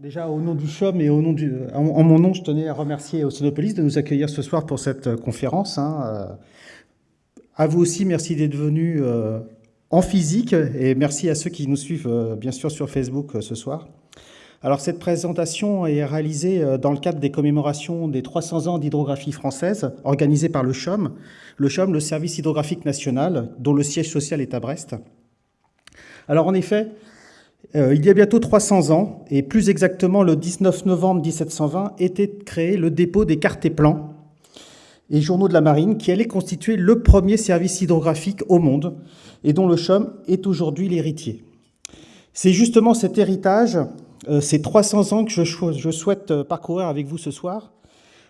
Déjà, au nom du CHOM et au nom du, en, mon nom, je tenais à remercier Océanopolis de nous accueillir ce soir pour cette euh, conférence. Hein. Euh, à vous aussi, merci d'être venus euh, en physique et merci à ceux qui nous suivent bien sûr sur Facebook ce soir. Alors cette présentation est réalisée dans le cadre des commémorations des 300 ans d'hydrographie française organisées par le CHOM, le CHOM, le Service hydrographique national, dont le siège social est à Brest. Alors en effet, euh, il y a bientôt 300 ans, et plus exactement le 19 novembre 1720, était créé le dépôt des cartes et plans et journaux de la marine, qui allait constituer le premier service hydrographique au monde, et dont le CHOM est aujourd'hui l'héritier. C'est justement cet héritage, euh, ces 300 ans que je, je souhaite euh, parcourir avec vous ce soir.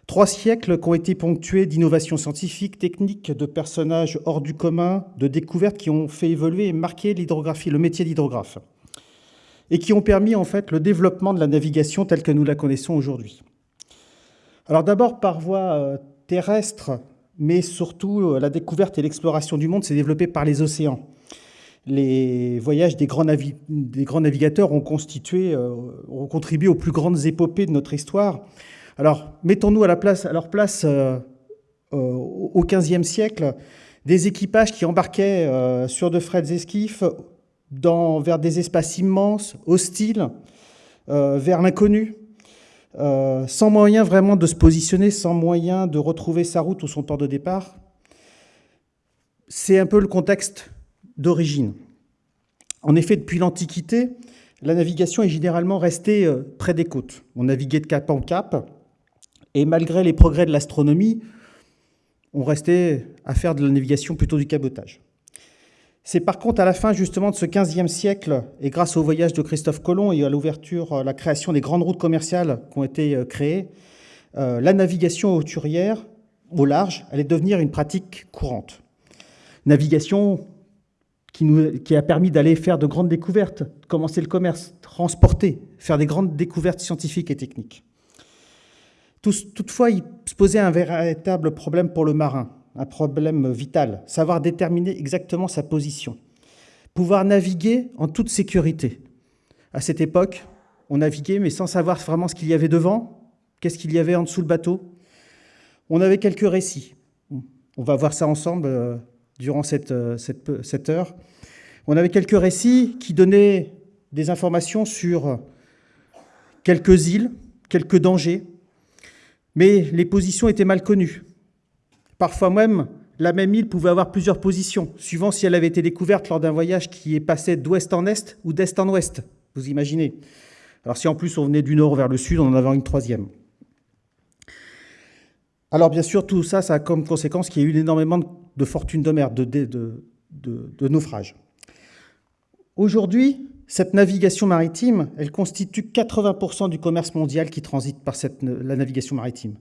Trois siècles qui ont été ponctués d'innovations scientifiques, techniques, de personnages hors du commun, de découvertes qui ont fait évoluer et marquer l'hydrographie, le métier d'hydrographe et qui ont permis en fait le développement de la navigation telle que nous la connaissons aujourd'hui. Alors d'abord par voie euh, terrestre, mais surtout euh, la découverte et l'exploration du monde s'est développée par les océans. Les voyages des grands, navigateurs ont, constitué, euh, ont contribué aux plus grandes épopées de notre histoire. Alors mettons-nous à, leur place au XVe siècle, des équipages qui embarquaient sur de frêles esquifs dans, vers des espaces immenses, hostiles, euh, vers l'inconnu, euh, sans moyen vraiment de se positionner, sans moyen de retrouver sa route ou son port de départ. C'est un peu le contexte d'origine. En effet, depuis l'Antiquité, la navigation est généralement restée euh, près des côtes. On naviguait de cap en cap, et malgré les progrès de l'astronomie, on restait à faire de la navigation plutôt du cabotage. C'est par contre à la fin justement de ce 15e siècle, et grâce au voyage de Christophe Colomb et à l'ouverture, euh, la création des grandes routes commerciales qui ont été euh, créées, euh, la navigation hauturière au large allait devenir une pratique courante. Navigation qui a permis d'aller faire de grandes découvertes, commencer le commerce, transporter, faire des grandes découvertes scientifiques et techniques. Toutefois, il se posait un véritable problème pour le marin un problème vital, savoir déterminer exactement sa position, pouvoir naviguer en toute sécurité. À cette époque, on naviguait, mais sans savoir vraiment ce qu'il y avait devant, qu'est-ce qu'il y avait en dessous le bateau. On avait quelques récits. On va voir ça ensemble euh, durant cette, euh, cette, cette heure. On avait quelques récits qui donnaient des informations sur quelques îles, quelques dangers, mais les positions étaient mal connues. Parfois même, la même île pouvait avoir plusieurs positions, suivant si elle avait été découverte lors d'un voyage qui est passé d'ouest en est ou d'est en ouest. Vous imaginez Alors si en plus on venait du nord vers le sud, on en avait une troisième. Alors bien sûr, tout ça, ça a comme conséquence qu'il y a eu énormément de fortunes de mer, de, naufrages. Aujourd'hui, cette navigation maritime, elle constitue 80% du commerce mondial qui transite par la navigation maritime.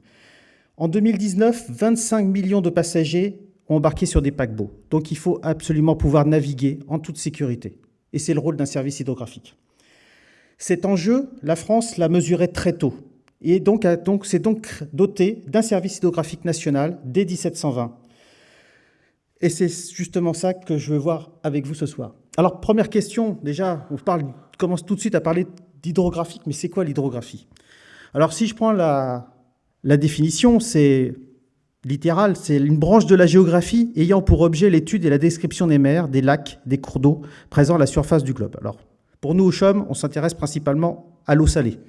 En 2019, 25 millions de passagers ont embarqué sur des paquebots. Donc il faut absolument pouvoir naviguer en toute sécurité. Et c'est le rôle d'un service hydrographique. Cet enjeu, la France l'a mesuré très tôt. Et donc, c'est donc doté d'un service hydrographique national dès 1720. Et c'est justement ça que je veux voir avec vous ce soir. Alors, première question, déjà, on, parle, commence tout de suite à parler d'hydrographique, mais c'est quoi l'hydrographie? Alors, si je prends la, la définition, c'est littéral, c'est une branche de la géographie ayant pour objet l'étude et la description des mers, des lacs, des cours d'eau présents à la surface du globe. Alors, pour nous, au CHOM, on s'intéresse principalement à l'eau salée.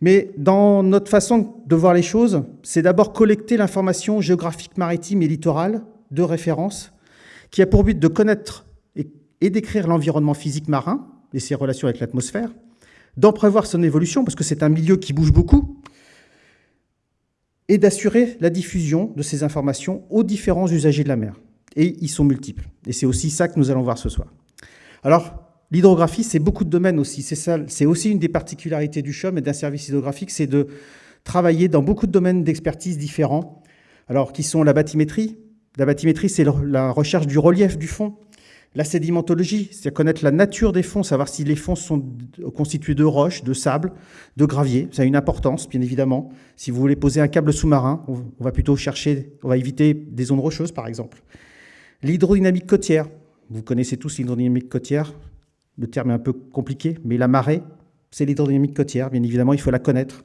Mais dans notre façon de voir les choses, c'est d'abord collecter l'information géographique maritime et littorale de référence qui a pour but de connaître et, décrire l'environnement physique marin et ses relations avec l'atmosphère, d'en prévoir son évolution, parce que c'est un milieu qui bouge beaucoup, et d'assurer la diffusion de ces informations aux différents usagers de la mer. Et ils sont multiples. Et c'est aussi ça que nous allons voir ce soir. Alors, l'hydrographie, c'est beaucoup de domaines aussi. C'est aussi une des particularités du CHOM et d'un service hydrographique, c'est de travailler dans beaucoup de domaines d'expertise différents, alors qui sont la bathymétrie. La bathymétrie, c'est la recherche du relief du fond, La sédimentologie, c'est connaître la nature des fonds, savoir si les fonds sont constitués de roches, de sable, de gravier. Ça a une importance, bien évidemment. Si vous voulez poser un câble sous-marin, on va plutôt chercher, on va éviter des zones rocheuses, par exemple. L'hydrodynamique côtière. Vous connaissez tous l'hydrodynamique côtière. Le terme est un peu compliqué, mais la marée, c'est l'hydrodynamique côtière. Bien évidemment, il faut la connaître.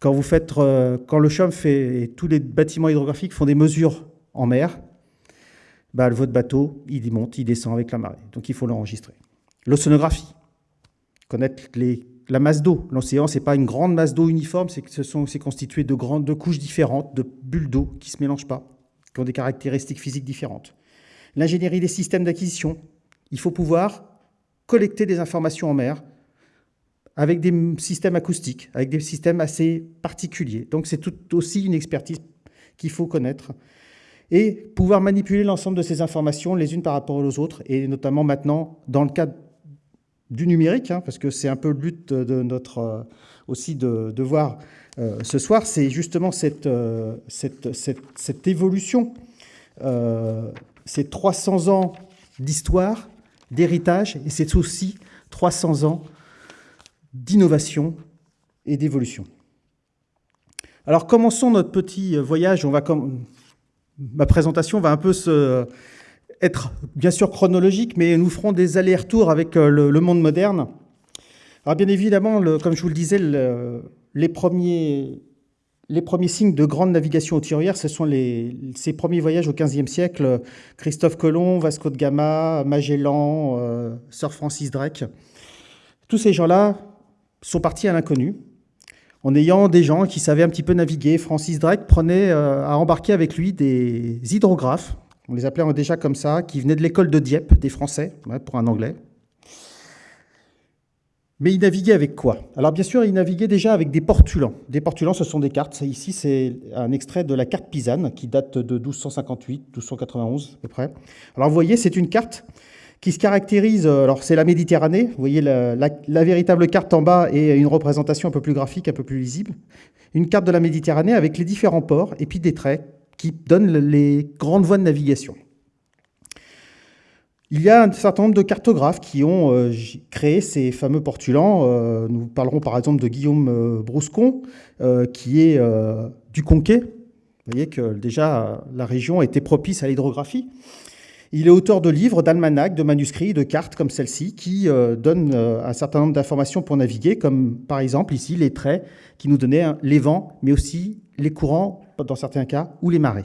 Quand, euh, quand le CHOM fait, et tous les bâtiments hydrographiques font des mesures en mer, bah, votre bateau, il monte, il descend avec la marée. Donc il faut l'enregistrer. L'océanographie, connaître la masse d'eau. L'océan, ce n'est pas une grande masse d'eau uniforme, c'est constitué de grandes de couches différentes, de bulles d'eau qui ne se mélangent pas, qui ont des caractéristiques physiques différentes. L'ingénierie des systèmes d'acquisition. Il faut pouvoir collecter des informations en mer avec des systèmes acoustiques, avec des systèmes assez particuliers. Donc c'est tout aussi une expertise qu'il faut connaître et pouvoir manipuler l'ensemble de ces informations les unes par rapport aux autres, et notamment maintenant dans le cadre du numérique, hein, parce que c'est un peu le but de notre euh, aussi de, voir euh, ce soir, c'est justement cette, euh, cette, cette, évolution, ces 300 ans d'histoire, d'héritage, et c'est aussi 300 ans d'innovation et d'évolution. Alors commençons notre petit voyage, on va ma présentation va un peu être bien sûr chronologique, mais nous ferons des allers-retours avec euh, le, monde moderne. Alors bien évidemment, comme je vous le disais, les, premiers, signes de grande navigation auturière, ce sont ces premiers voyages au XVe siècle, Christophe Colomb, Vasco de Gama, Magellan, euh, Sir Francis Drake. Tous ces gens-là sont partis à l'inconnu en ayant des gens qui savaient un petit peu naviguer. Francis Drake prenait euh, à embarquer avec lui des hydrographes, on les appelait déjà comme ça, qui venaient de l'école de Dieppe, des Français, pour un Anglais. Mais il naviguait avec quoi? Alors bien sûr, il naviguait déjà avec des portulans. Des portulans, ce sont des cartes. Ici, c'est un extrait de la carte Pisane, qui date de 1258, 1291 à peu près. Alors vous voyez, c'est une carte qui se caractérise, euh, alors c'est la Méditerranée, vous voyez la, véritable carte en bas et une représentation un peu plus graphique, un peu plus lisible. Une carte de la Méditerranée avec les différents ports et puis des traits qui donnent les grandes voies de navigation. Il y a un certain nombre de cartographes qui ont euh, créé ces fameux portulans. Euh, nous parlerons par exemple de Guillaume Brouscon, qui est du Conquet. Vous voyez que déjà la région était propice à l'hydrographie. Il est auteur de livres, d'almanachs, de manuscrits, de cartes comme celle-ci, qui euh, donnent euh, un certain nombre d'informations pour naviguer, comme par exemple ici les traits qui nous donnaient les vents, mais aussi les courants, dans certains cas, ou les marées.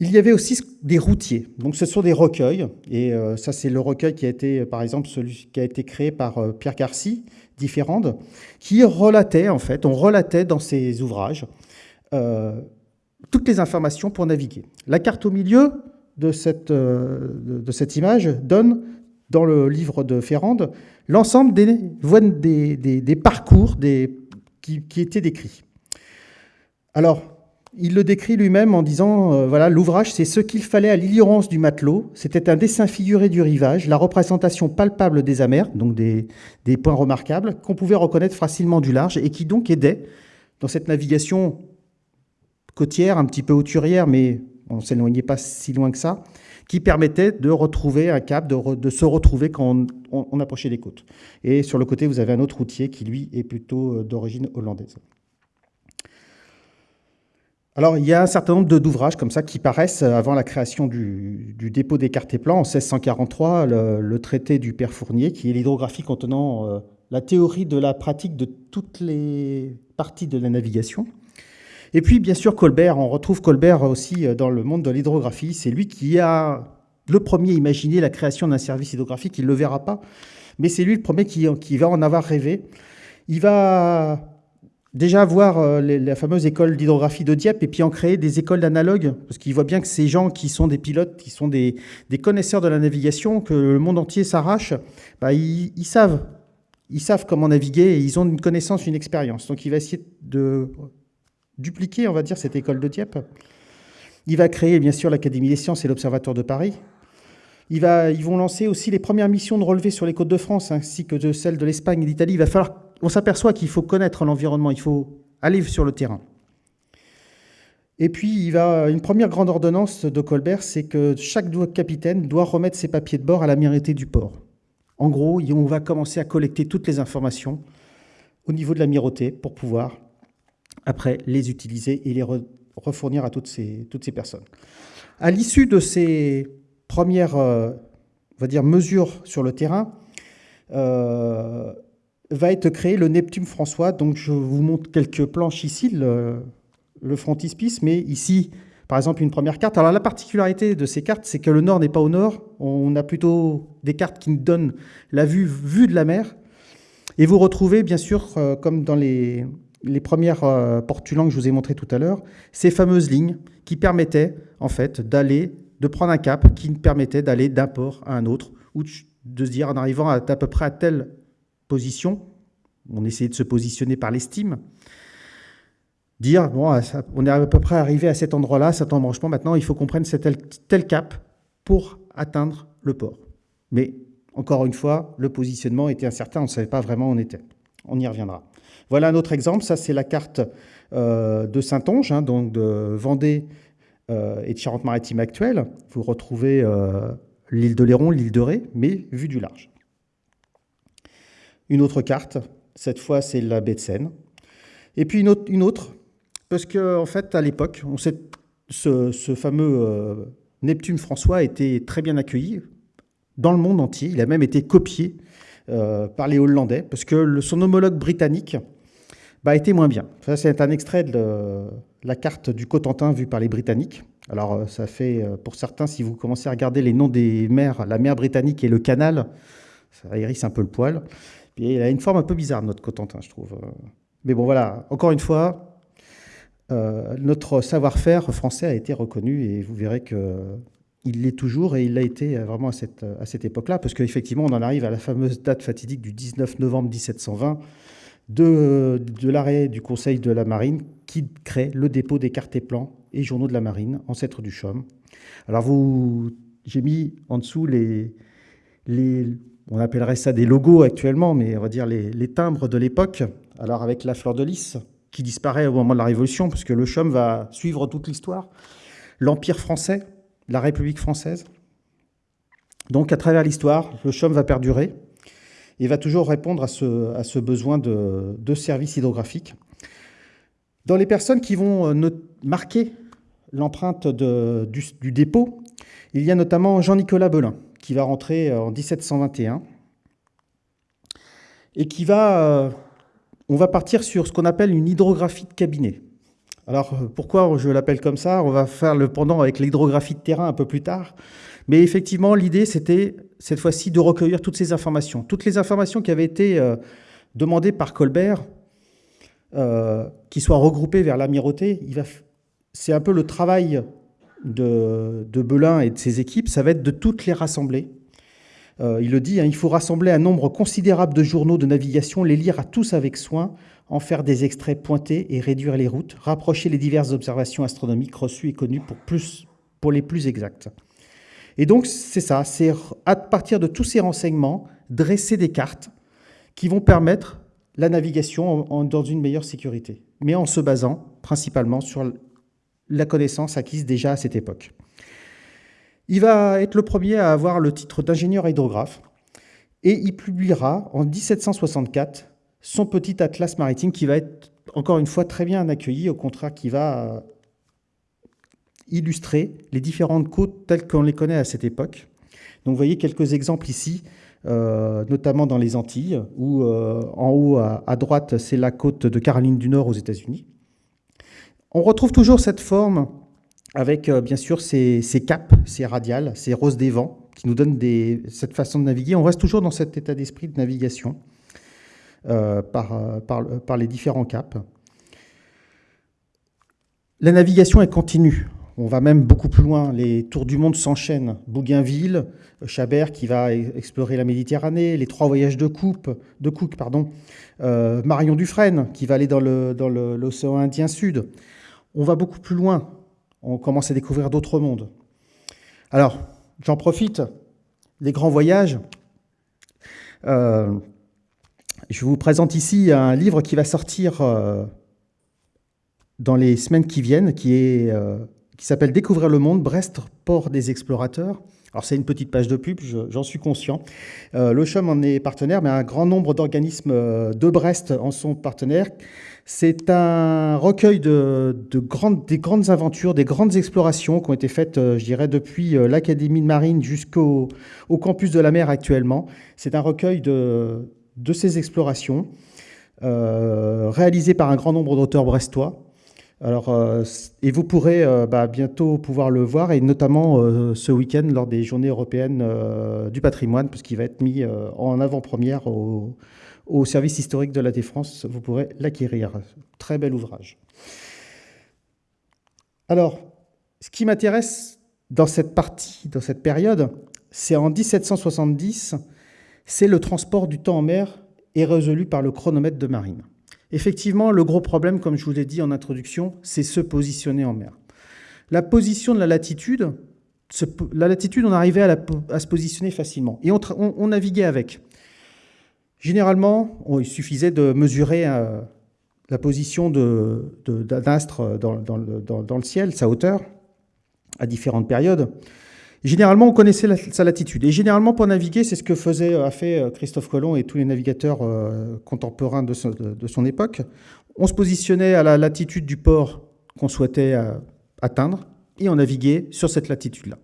Il y avait aussi des routiers. Donc ce sont des recueils, et euh, ça c'est le recueil qui a été, par exemple, celui qui a été créé par Pierre Garcy, Différentes, qui relatait, en fait, on relatait dans ses ouvrages toutes les informations pour naviguer. La carte au milieu de cette, euh, image donne, dans le livre de Ferrande, l'ensemble des, des, des, parcours qui, étaient décrits. Alors, il le décrit lui-même en disant, euh, voilà, l'ouvrage, c'est ce qu'il fallait à l'ignorance du matelot. C'était un dessin figuré du rivage, la représentation palpable des amers, donc des, des points remarquables, qu'on pouvait reconnaître facilement du large et qui donc aidait dans cette navigation un petit peu hauturière, mais on ne s'éloignait pas si loin que ça, qui permettait de retrouver un cap, de, se retrouver quand on, approchait des côtes. Et sur le côté, vous avez un autre routier qui, lui, est plutôt euh, d'origine hollandaise. Alors, il y a un certain nombre d'ouvrages comme ça qui paraissent avant la création du, dépôt des cartes et plans. En 1643, le, traité du Père Fournier, qui est l'hydrographie contenant euh, la théorie de la pratique de toutes les parties de la navigation. Et puis, bien sûr, Colbert, on retrouve Colbert aussi euh, dans le monde de l'hydrographie. C'est lui qui a le premier imaginé la création d'un service hydrographique. Il ne le verra pas, mais c'est lui le premier qui, va en avoir rêvé. Il va déjà voir euh, la fameuse école d'hydrographie de Dieppe et puis en créer des écoles d'analogues, parce qu'il voit bien que ces gens qui sont des pilotes, qui sont des, connaisseurs de la navigation, que le monde entier s'arrache, bah, ils, savent. Ils savent comment naviguer et ils ont une connaissance, une expérience. Donc il va essayer de dupliquer, on va dire, cette école de Dieppe. Il va créer, bien sûr, l'Académie des sciences et l'Observatoire de Paris. Ils vont lancer aussi les premières missions de relevé sur les côtes de France, ainsi que de celles de l'Espagne et d'Italie. Il va falloir, on s'aperçoit qu'il faut connaître l'environnement, il faut aller sur le terrain. Et puis, il va, une première grande ordonnance de Colbert, c'est que chaque capitaine doit remettre ses papiers de bord à la l'amirauté du port. En gros, on va commencer à collecter toutes les informations au niveau de l'amirauté pour pouvoir, après, les utiliser et les refournir à toutes ces, toutes ces personnes. À l'issue de ces premières euh, on va dire, mesures sur le terrain, euh, va être créé le Neptune François. Donc, je vous montre quelques planches ici, le, frontispice, mais ici, par exemple, une première carte. Alors, la particularité de ces cartes, c'est que le nord n'est pas au nord. On a plutôt des cartes qui nous donnent la vue, vue de la mer. Et vous retrouvez, bien sûr, euh, comme dans les, les premières euh, portulans que je vous ai montré tout à l'heure, ces fameuses lignes qui permettaient, en fait, d'aller, de prendre un cap qui permettait d'aller d'un port à un autre, ou de se dire, en arrivant à, à peu près à telle position, on essayait de se positionner par l'estime, dire, bon, on est à peu près arrivé à cet endroit-là, cet embranchement, maintenant il faut qu'on prenne tel, tel cap pour atteindre le port. Mais encore une fois, le positionnement était incertain, on ne savait pas vraiment où on était. On y reviendra. Voilà un autre exemple, ça c'est la carte euh, de Saint-Onge, hein, donc de Vendée euh, et de Charente-Maritime actuelle. Vous retrouvez euh, l'île de Léron, l'île de Ré, mais vue du large. Une autre carte, cette fois c'est la baie de Seine. Et puis une autre, parce qu'en en fait à l'époque, ce fameux Neptune François a été très bien accueilli dans le monde entier. Il a même été copié par les Hollandais, parce que son homologue britannique bah, été moins bien. Ça, c'est un extrait de la carte du Cotentin vue par les Britanniques. Alors, euh, ça fait, euh, pour certains, si vous commencez à regarder les noms des mers, la mer britannique et le canal, ça hérisse un peu le poil. Puis, il a une forme un peu bizarre, notre Cotentin, je trouve. Mais bon, voilà, encore une fois, euh, notre savoir-faire français a été reconnu et vous verrez que il l'est toujours et il l'a été vraiment à cette, à cette époque-là, parce qu'effectivement, on en arrive à la fameuse date fatidique du 19 novembre 1720, de, l'arrêt du Conseil de la Marine qui crée le dépôt des cartes et plans et journaux de la Marine, ancêtre du CHOM. Alors vous, j'ai mis en dessous les, on appellerait ça des logos actuellement, mais on va dire les, les timbres de l'époque. Alors avec la fleur de lys qui disparaît au moment de la Révolution, puisque le CHOM va suivre toute l'histoire, l'Empire français, la République française. Donc à travers l'histoire, le CHOM va perdurer et va toujours répondre à ce, besoin de, services hydrographiques. Dans les personnes qui vont euh, marquer l'empreinte du, du, dépôt, il y a notamment Jean-Nicolas Belin, qui va rentrer euh, en 1721 et qui va... Euh, on va partir sur ce qu'on appelle une hydrographie de cabinet. Alors, pourquoi je l'appelle comme ça? On va faire le pendant avec l'hydrographie de terrain un peu plus tard. Mais effectivement, l'idée, c'était cette fois-ci de recueillir toutes ces informations. Toutes les informations qui avaient été euh, demandées par Colbert, euh, qui soient regroupées vers l'amirauté, c'est un peu le travail de, Belin et de ses équipes, ça va être de toutes les rassembler. Euh, il le dit, hein, il faut rassembler un nombre considérable de journaux de navigation, les lire à tous avec soin, en faire des extraits pointés et réduire les routes, rapprocher les diverses observations astronomiques reçues et connues pour, les plus exactes. Et donc, c'est ça, c'est à partir de tous ces renseignements, dresser des cartes qui vont permettre la navigation dans une meilleure sécurité, mais en se basant principalement sur la connaissance acquise déjà à cette époque. Il va être le premier à avoir le titre d'ingénieur hydrographe et il publiera en 1764 son petit atlas maritime qui va être encore une fois très bien accueilli, au contraire qui va illustrer les différentes côtes telles qu'on les connaît à cette époque. Donc vous voyez quelques exemples ici, euh, notamment dans les Antilles, où euh, en haut à, droite, c'est la côte de Caroline du Nord aux États-Unis. On retrouve toujours cette forme avec euh, bien sûr ces, capes, ces radiales, ces roses des vents, qui nous donnent cette façon de naviguer. On reste toujours dans cet état d'esprit de navigation par les différents caps. La navigation est continue. On va même beaucoup plus loin. Les tours du monde s'enchaînent. Bougainville, Chabert qui va explorer la Méditerranée, les trois voyages de, Cook, euh, Marion Dufresne qui va aller dans l'océan Indien Sud. On va beaucoup plus loin. On commence à découvrir d'autres mondes. Alors, j'en profite. Les grands voyages. Euh, je vous présente ici un livre qui va sortir euh, dans les semaines qui viennent, qui est qui s'appelle Découvrir le monde, Brest, port des explorateurs. Alors c'est une petite page de pub, j'en suis conscient. Euh, en est partenaire, mais un grand nombre d'organismes euh, de Brest en sont partenaires. C'est un recueil de, grandes, des grandes aventures, des grandes explorations qui ont été faites, euh, je dirais, depuis l'Académie de Marine jusqu'au au campus de la mer actuellement. C'est un recueil de, ces explorations réalisé par un grand nombre d'auteurs brestois. Alors, euh, et vous pourrez euh, bah, bientôt pouvoir le voir, et notamment euh, ce week-end lors des Journées européennes du patrimoine, puisqu'il va être mis en avant-première au, service historique de la Défense. Vous pourrez l'acquérir. Très bel ouvrage. Alors, ce qui m'intéresse dans cette partie, dans cette période, c'est en 1770, c'est le transport du temps en mer est résolu par le chronomètre de marine. Effectivement, le gros problème, comme je vous l'ai dit en introduction, c'est se positionner en mer. La position de la latitude, la latitude, on arrivait à, se positionner facilement. Et on, naviguait avec. Généralement, il suffisait de mesurer euh, la position d'un astre dans, dans, le ciel, sa hauteur, à différentes périodes. Généralement, on connaissait sa latitude. Et généralement, pour naviguer, c'est ce que faisait, a fait euh, Christophe Colomb et tous les navigateurs euh, contemporains de, son époque. On se positionnait à la latitude du port qu'on souhaitait euh, atteindre et on naviguait sur cette latitude-là.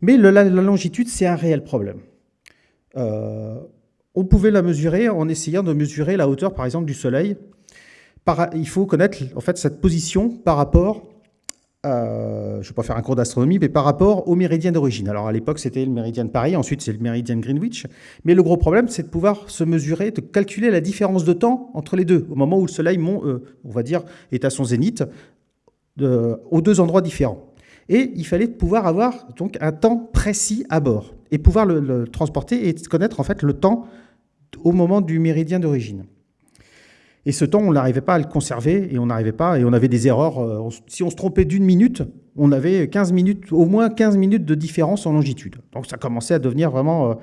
Mais la, longitude, c'est un réel problème. on pouvait la mesurer en essayant de mesurer la hauteur, par exemple, du Soleil. il faut connaître en fait cette position par rapport euh, je ne vais pas faire un cours d'astronomie, mais par rapport au méridien d'origine. Alors à l'époque, c'était le méridien de Paris, ensuite c'est le méridien de Greenwich. Mais le gros problème, c'est de pouvoir se mesurer, de calculer la différence de temps entre les deux, au moment où le Soleil, euh, va dire, est à son zénith, aux deux endroits différents. Et il fallait pouvoir avoir donc un temps précis à bord et pouvoir le transporter et connaître en fait le temps au moment du méridien d'origine. Et ce temps, on n'arrivait pas à le conserver et on n'arrivait pas, et on avait des erreurs. Euh, si on se trompait d'une minute, on avait 15 minutes, au moins 15 minutes de différence en longitude. Donc ça commençait à devenir vraiment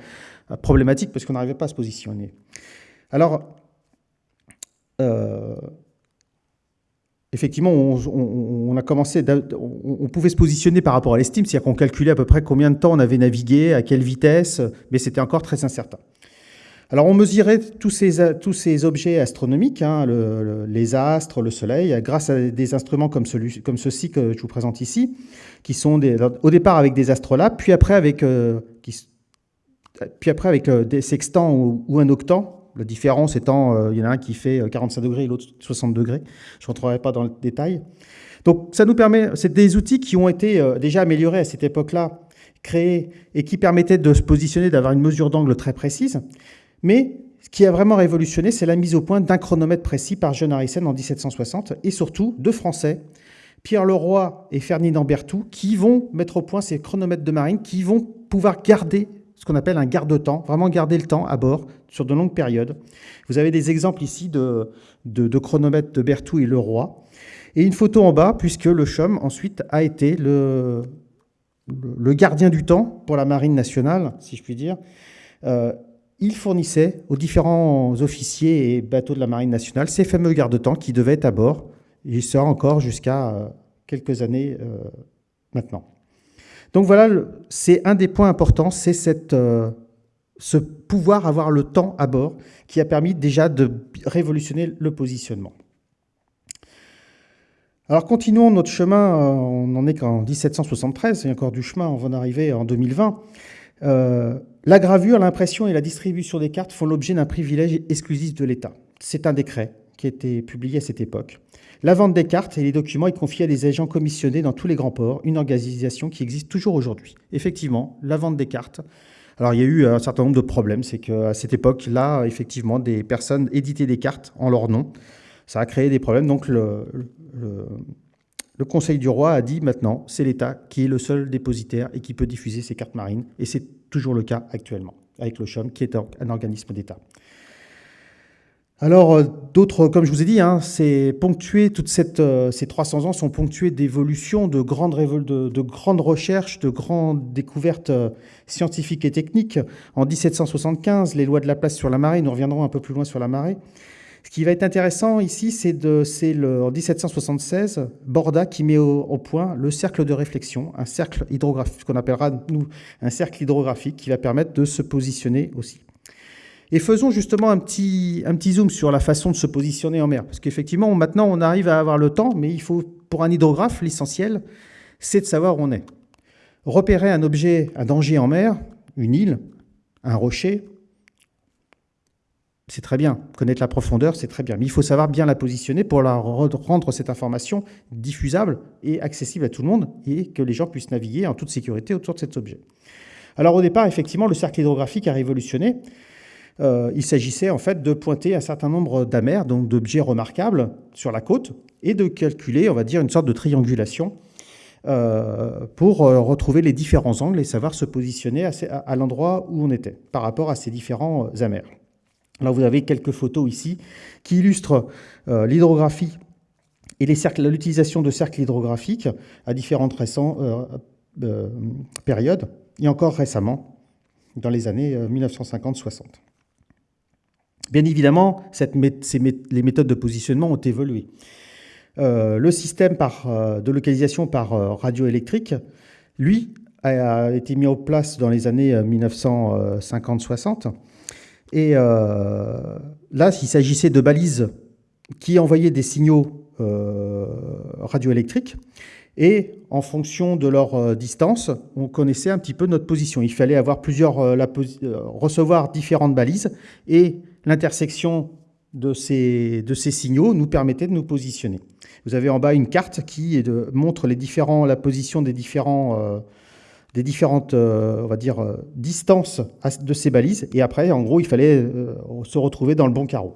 euh, problématique parce qu'on n'arrivait pas à se positionner. Alors, euh, effectivement, on, a commencé, on, pouvait se positionner par rapport à l'estime, c'est-à-dire qu'on calculait à peu près combien de temps on avait navigué, à quelle vitesse, mais c'était encore très incertain. Alors on mesurait tous ces, objets astronomiques, hein, les astres, le Soleil, grâce à des instruments comme, ceux-ci que je vous présente ici, qui sont au départ avec des astrolabes, puis après avec, euh, puis après avec euh, des sextants ou, un octant. La différence étant, euh, il y en a un qui fait 45 degrés et l'autre 60 degrés. Je ne rentrerai pas dans le détail. Donc ça nous permet, c'est des outils qui ont été déjà améliorés à cette époque-là, créés et qui permettaient de se positionner, d'avoir une mesure d'angle très précise. Mais ce qui a vraiment révolutionné, c'est la mise au point d'un chronomètre précis par John Harrison en 1760, et surtout deux Français, Pierre Leroy et Ferdinand Berthoud, qui vont mettre au point ces chronomètres de marine, qui vont pouvoir garder ce qu'on appelle un garde-temps, vraiment garder le temps à bord sur de longues périodes. Vous avez des exemples ici de, chronomètres de Berthoud et Leroy. Et une photo en bas, puisque le CHUM, ensuite, a été le, le gardien du temps pour la marine nationale, si je puis dire. Euh, il fournissait aux différents officiers et bateaux de la Marine nationale ces fameux garde-temps qui devaient être à bord. Il sera encore jusqu'à euh, quelques années euh, maintenant. Donc voilà, c'est un des points importants, c'est euh, ce pouvoir avoir le temps à bord qui a permis déjà de révolutionner le positionnement. Alors continuons notre chemin, on n'en est qu'en 1773, il y a encore du chemin, on va en arriver en 2020. La gravure, l'impression et la distribution des cartes font l'objet d'un privilège exclusif de l'État. C'est un décret qui a été publié à cette époque. La vente des cartes et les documents est confiée à des agents commissionnés dans tous les grands ports, une organisation qui existe toujours aujourd'hui. Effectivement, la vente des cartes. Alors il y a eu un certain nombre de problèmes, c'est qu'à cette époque-là, effectivement, des personnes éditaient des cartes en leur nom. Ça a créé des problèmes, donc le, le Conseil du roi a dit maintenant, c'est l'État qui est le seul dépositaire et qui peut diffuser ces cartes marines. Et c'est toujours le cas actuellement, avec le CHOM, qui est un organisme d'État. Alors, euh, d'autres, comme je vous ai dit, hein, c'est ponctué, toutes euh, ces 300 ans sont ponctués d'évolutions, de grandes, de, de grandes recherches, de grandes découvertes euh, scientifiques et techniques. En 1775, les lois de la place sur la marée, nous reviendrons un peu plus loin sur la marée, Ce qui va être intéressant ici, c'est en 1776, Borda qui met au, point le cercle de réflexion, un cercle hydrographique, ce qu'on appellera nous un cercle hydrographique qui va permettre de se positionner aussi. Et faisons justement un petit, un petit zoom sur la façon de se positionner en mer. Parce qu'effectivement, maintenant, on arrive à avoir le temps, mais il faut, pour un hydrographe, l'essentiel, c'est de savoir où on est. Repérer un objet, un danger en mer, une île, un rocher, c'est très bien. Connaître la profondeur, c'est très bien. Mais il faut savoir bien la positionner pour rendre cette information diffusable et accessible à tout le monde et que les gens puissent naviguer en toute sécurité autour de cet objet. Alors au départ, effectivement, le cercle hydrographique a révolutionné. Euh, il s'agissait en fait de pointer un certain nombre d'amers, donc d'objets remarquables sur la côte, et de calculer, on va dire, une sorte de triangulation euh, pour euh, retrouver les différents angles et savoir se positionner à, l'endroit où on était par rapport à ces différents amers. Là, vous avez quelques photos ici qui illustrent l'hydrographie et l'utilisation de cercles hydrographiques à différentes récentes périodes, et encore récemment, dans les années 1950-60. Bien évidemment, les méthodes de positionnement ont évolué. Euh, le système euh, de localisation par euh, radio électrique, lui, a, été mis en place dans les années 1950-60. Et là, il s'agissait de balises qui envoyaient des signaux radioélectriques. Et en fonction de leur distance, on connaissait un petit peu notre position. Il fallait avoir plusieurs, recevoir différentes balises et l'intersection de ces, signaux nous permettait de nous positionner. Vous avez en bas une carte qui montre la position des, différents, euh, des différentes euh, on va dire, euh, distances de ces balises. Et après, en gros, il fallait se retrouver dans le bon carreau.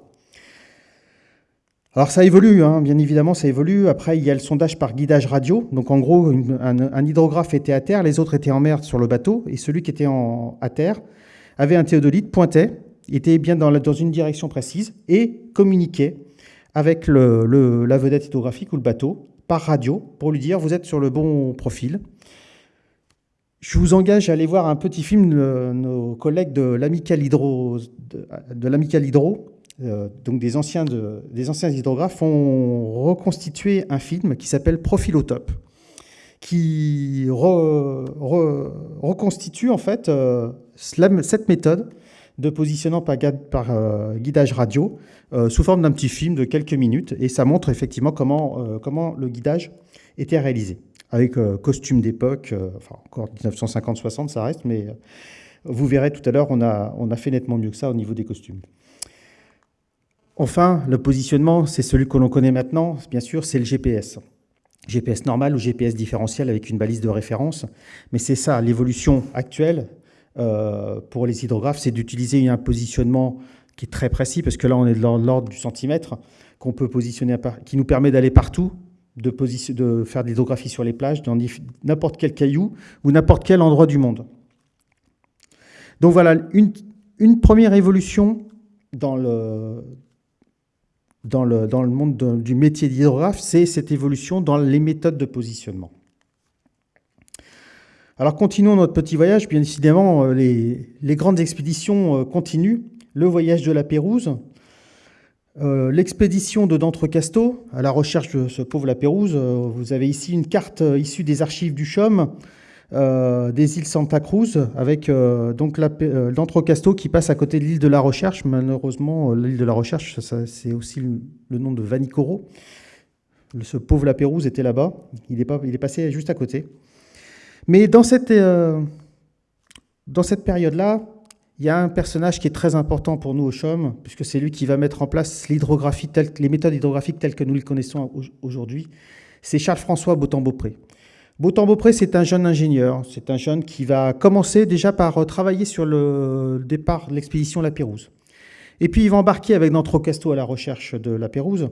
Alors ça évolue, hein, bien évidemment, ça évolue. Après, il y a le sondage par guidage radio. Donc en gros, un, hydrographe était à terre, les autres étaient en mer sur le bateau, et celui qui était à terre avait un théodolite, pointait, était bien dans, une direction précise et communiquait avec la vedette hydrographique ou le bateau par radio pour lui dire vous êtes sur le bon profil. Je vous engage à aller voir un petit film de nos collègues de l'Amical Hydro, de, Hydro euh, donc des anciens, de, des anciens hydrographes, ont reconstitué un film qui s'appelle Profilotope, qui reconstitue en fait euh, cette méthode de positionnement par, euh, guidage radio sous forme d'un petit film de quelques minutes. Et ça montre effectivement comment, comment le guidage était réalisé. Avec costume d'époque, enfin encore 1950-60 ça reste, mais vous verrez tout à l'heure, on a, fait nettement mieux que ça au niveau des costumes. Enfin, le positionnement, c'est celui que l'on connaît maintenant, bien sûr, c'est le GPS. GPS normal ou GPS différentiel avec une balise de référence. Mais c'est ça, l'évolution actuelle, euh, pour les hydrographes, c'est d'utiliser un positionnement qui est très précis, parce que là, on est dans l'ordre du centimètre, qu'on peut positionner, qui nous permet d'aller partout, de, de faire de l'hydrographie sur les plages, dans n'importe quel caillou ou n'importe quel endroit du monde. Donc voilà, une, première évolution dans le monde du métier d'hydrographe, c'est cette évolution dans les méthodes de positionnement. Alors continuons notre petit voyage. Bien évidemment, euh, les, grandes expéditions euh, continuent. Le voyage de la Pérouse, euh, l'expédition de D'Entrecasteaux à la recherche de ce pauvre la Pérouse. vous avez ici une carte issue des archives du CHOM, des îles Santa Cruz, avec donc d'Entrecasteaux qui passe à côté de l'île de la Recherche. Malheureusement, l'île de la Recherche, c'est aussi le, nom de Vanicoro. Ce pauvre la Pérouse était là-bas. Il, il est passé juste à côté. Mais dans cette, euh, dans cette période-là, il y a un personnage qui est très important pour nous au CHOM, puisque c'est lui qui va mettre en place l'hydrographie, les méthodes hydrographiques telles que nous les connaissons aujourd'hui. C'est Charles-François Beautemps-Beaupré. Beautemps-Beaupré, c'est un jeune ingénieur. C'est un jeune qui va commencer déjà par euh, travailler sur le départ de l'expédition La Pérouse. Et puis, il va embarquer avec Casto à la recherche de La Pérouse,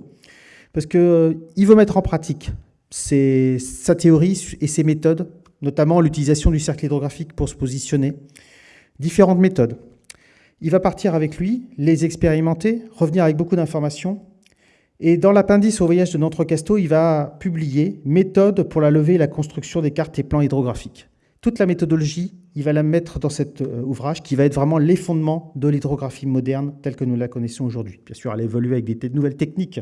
parce qu'il euh, veut mettre en pratique sa théorie et ses méthodes notamment l'utilisation du cercle hydrographique pour se positionner, différentes méthodes. Il va partir avec lui, les expérimenter, revenir avec beaucoup d'informations. Et dans l'appendice au voyage de Casto, il va publier « Méthode pour la levée et la construction des cartes et plans hydrographiques ». Toute la méthodologie, il va la mettre dans cet euh, ouvrage qui va être vraiment les fondements de l'hydrographie moderne telle que nous la connaissons aujourd'hui. Bien sûr, elle a évolué avec des nouvelles techniques,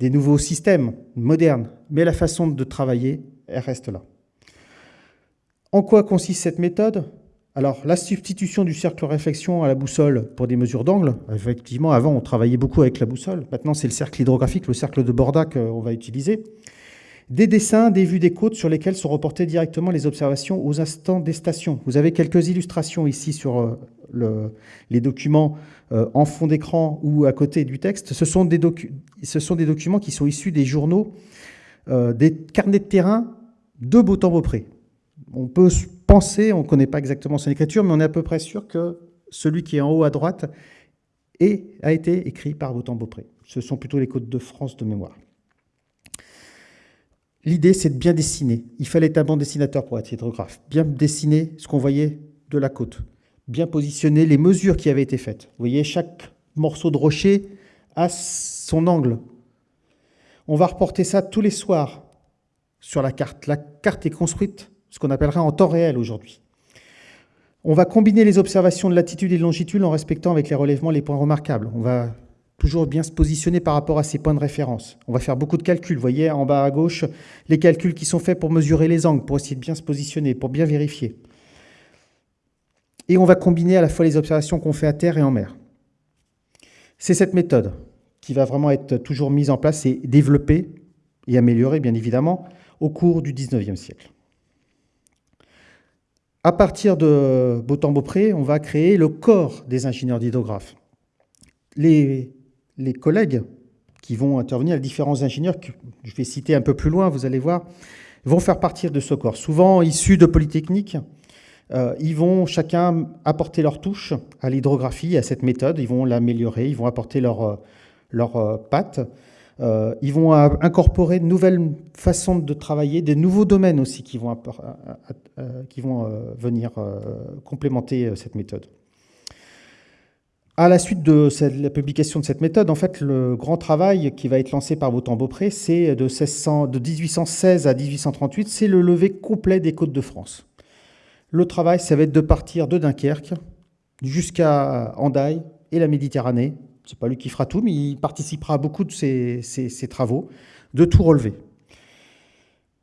des nouveaux systèmes modernes, mais la façon de travailler, elle reste là. En quoi consiste cette méthode? Alors, la substitution du cercle réflexion à la boussole pour des mesures d'angle, effectivement, avant, on travaillait beaucoup avec la boussole. Maintenant, c'est le cercle hydrographique, le cercle de Borda qu'on va utiliser. Des dessins, des vues des côtes sur lesquelles sont reportées directement les observations aux instants des stations. Vous avez quelques illustrations ici sur euh, les documents euh, en fond d'écran ou à côté du texte. Ce sont des, documents qui sont issus des journaux, euh, des carnets de terrain de Beautemps-Beaupré. On peut on ne connaît pas exactement son écriture, mais on est à peu près sûr que celui qui est en haut à droite a été écrit par Beautemps-Beaupré. Ce sont plutôt les côtes de France de mémoire. L'idée, c'est de bien dessiner. Il fallait être un bon dessinateur pour être hydrographe. Bien dessiner ce qu'on voyait de la côte. Bien positionner les mesures qui avaient été faites. Vous voyez, chaque morceau de rocher a son angle. On va reporter ça tous les soirs sur la carte. La carte est construite ce qu'on appellera en temps réel aujourd'hui. On va combiner les observations de latitude et de longitude en respectant avec les relèvements les points remarquables. On va toujours bien se positionner par rapport à ces points de référence. On va faire beaucoup de calculs. Vous voyez en bas à gauche les calculs qui sont faits pour mesurer les angles, pour essayer de bien se positionner, pour bien vérifier. Et on va combiner à la fois les observations qu'on fait à terre et en mer. C'est cette méthode qui va vraiment être toujours mise en place et développée et améliorée, bien évidemment, au cours du 19e siècle. À partir de Beautemps-Beaupré, on va créer le corps des ingénieurs d'hydrographes. Les, collègues qui vont intervenir, les différents ingénieurs, que je vais citer un peu plus loin, vous allez voir, vont faire partir de ce corps. Souvent issus de Polytechnique, euh, ils vont chacun apporter leur touche à l'hydrographie, à cette méthode, ils vont l'améliorer, ils vont apporter leur, euh, leur euh, patte. Euh, ils vont incorporer de nouvelles façons de travailler, des nouveaux domaines aussi qui vont, qui vont euh, venir euh, complémenter cette méthode. À la suite de la publication de cette méthode, en fait, le grand travail qui va être lancé par Beautemps-Beaupré, c'est de, de 1816 à 1838, c'est le lever complet des côtes de France. Le travail, ça va être de partir de Dunkerque jusqu'à Andaille et la Méditerranée, c'est pas lui qui fera tout, mais il participera à beaucoup de ces, travaux, de tout relever.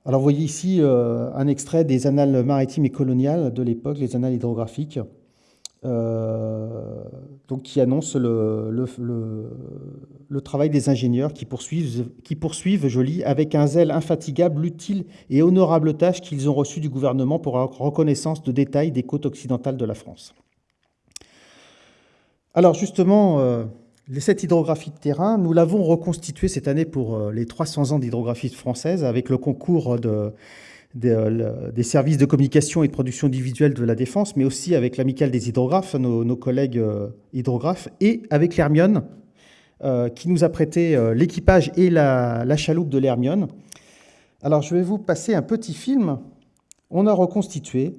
Alors vous voyez ici euh, un extrait des annales maritimes et coloniales de l'époque, les annales hydrographiques, euh, donc qui annoncent le, travail des ingénieurs qui poursuivent, qui poursuivent, je lis, avec un zèle infatigable, l'utile et honorable tâche qu'ils ont reçue du gouvernement pour reconnaissance de détails des côtes occidentales de la France. Alors justement, euh, cette hydrographie de terrain, nous l'avons reconstituée cette année pour euh, les 300 ans d'hydrographie française avec le concours des services de communication et de production individuelle de la Défense, mais aussi avec l'amicale des hydrographes, nos, collègues euh, hydrographes, et avec l'Hermione, euh, qui nous a prêté l'équipage et la, la, chaloupe de l'Hermione. Alors je vais vous passer un petit film. On a reconstitué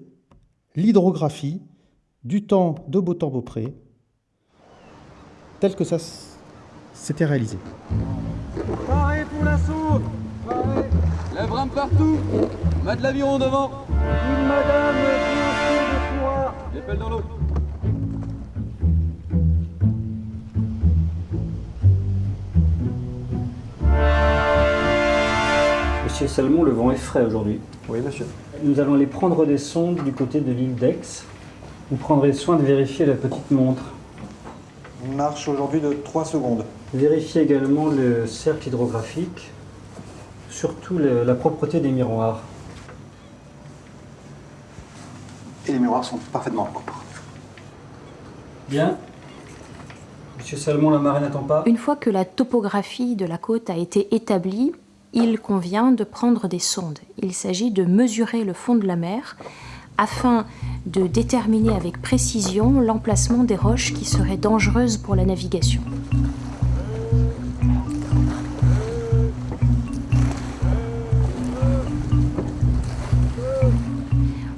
l'hydrographie du temps de Beautemps-Beaupré, tel que ça s'était réalisé. Paré pour l'assaut Paré Lève rame partout Mat de l'aviron devant Une madame de toi Épelle dans l'eau Monsieur Salmon, le vent est frais aujourd'hui. Oui, monsieur. Nous allons aller prendre des sondes du côté de l'île d'Aix. Vous prendrez soin de vérifier la petite montre marche aujourd'hui de 3 secondes. Vérifiez également le cercle hydrographique, surtout la propreté des miroirs. Et les miroirs sont parfaitement propres. Bien. Monsieur Salmon, la marée n'attend pas. Une fois que la topographie de la côte a été établie, il convient de prendre des sondes. Il s'agit de mesurer le fond de la mer afin de déterminer avec précision l'emplacement des roches qui seraient dangereuses pour la navigation.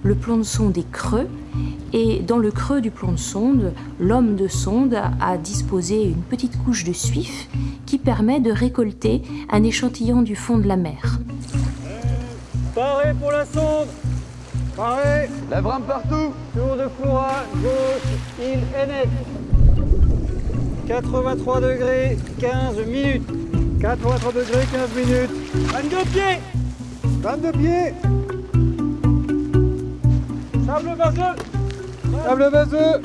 Le plomb de sonde est creux et dans le creux du plomb de sonde, l'homme de sonde a disposé une petite couche de suif qui permet de récolter un échantillon du fond de la mer. Paré pour la sonde Paré. Lève rampe partout. Tour de fourra, gauche, île Ennet. 83 degrés, 15 minutes. 83 degrés, 15 minutes. 22 pieds 22 pieds Sable vaseux Sable vaseux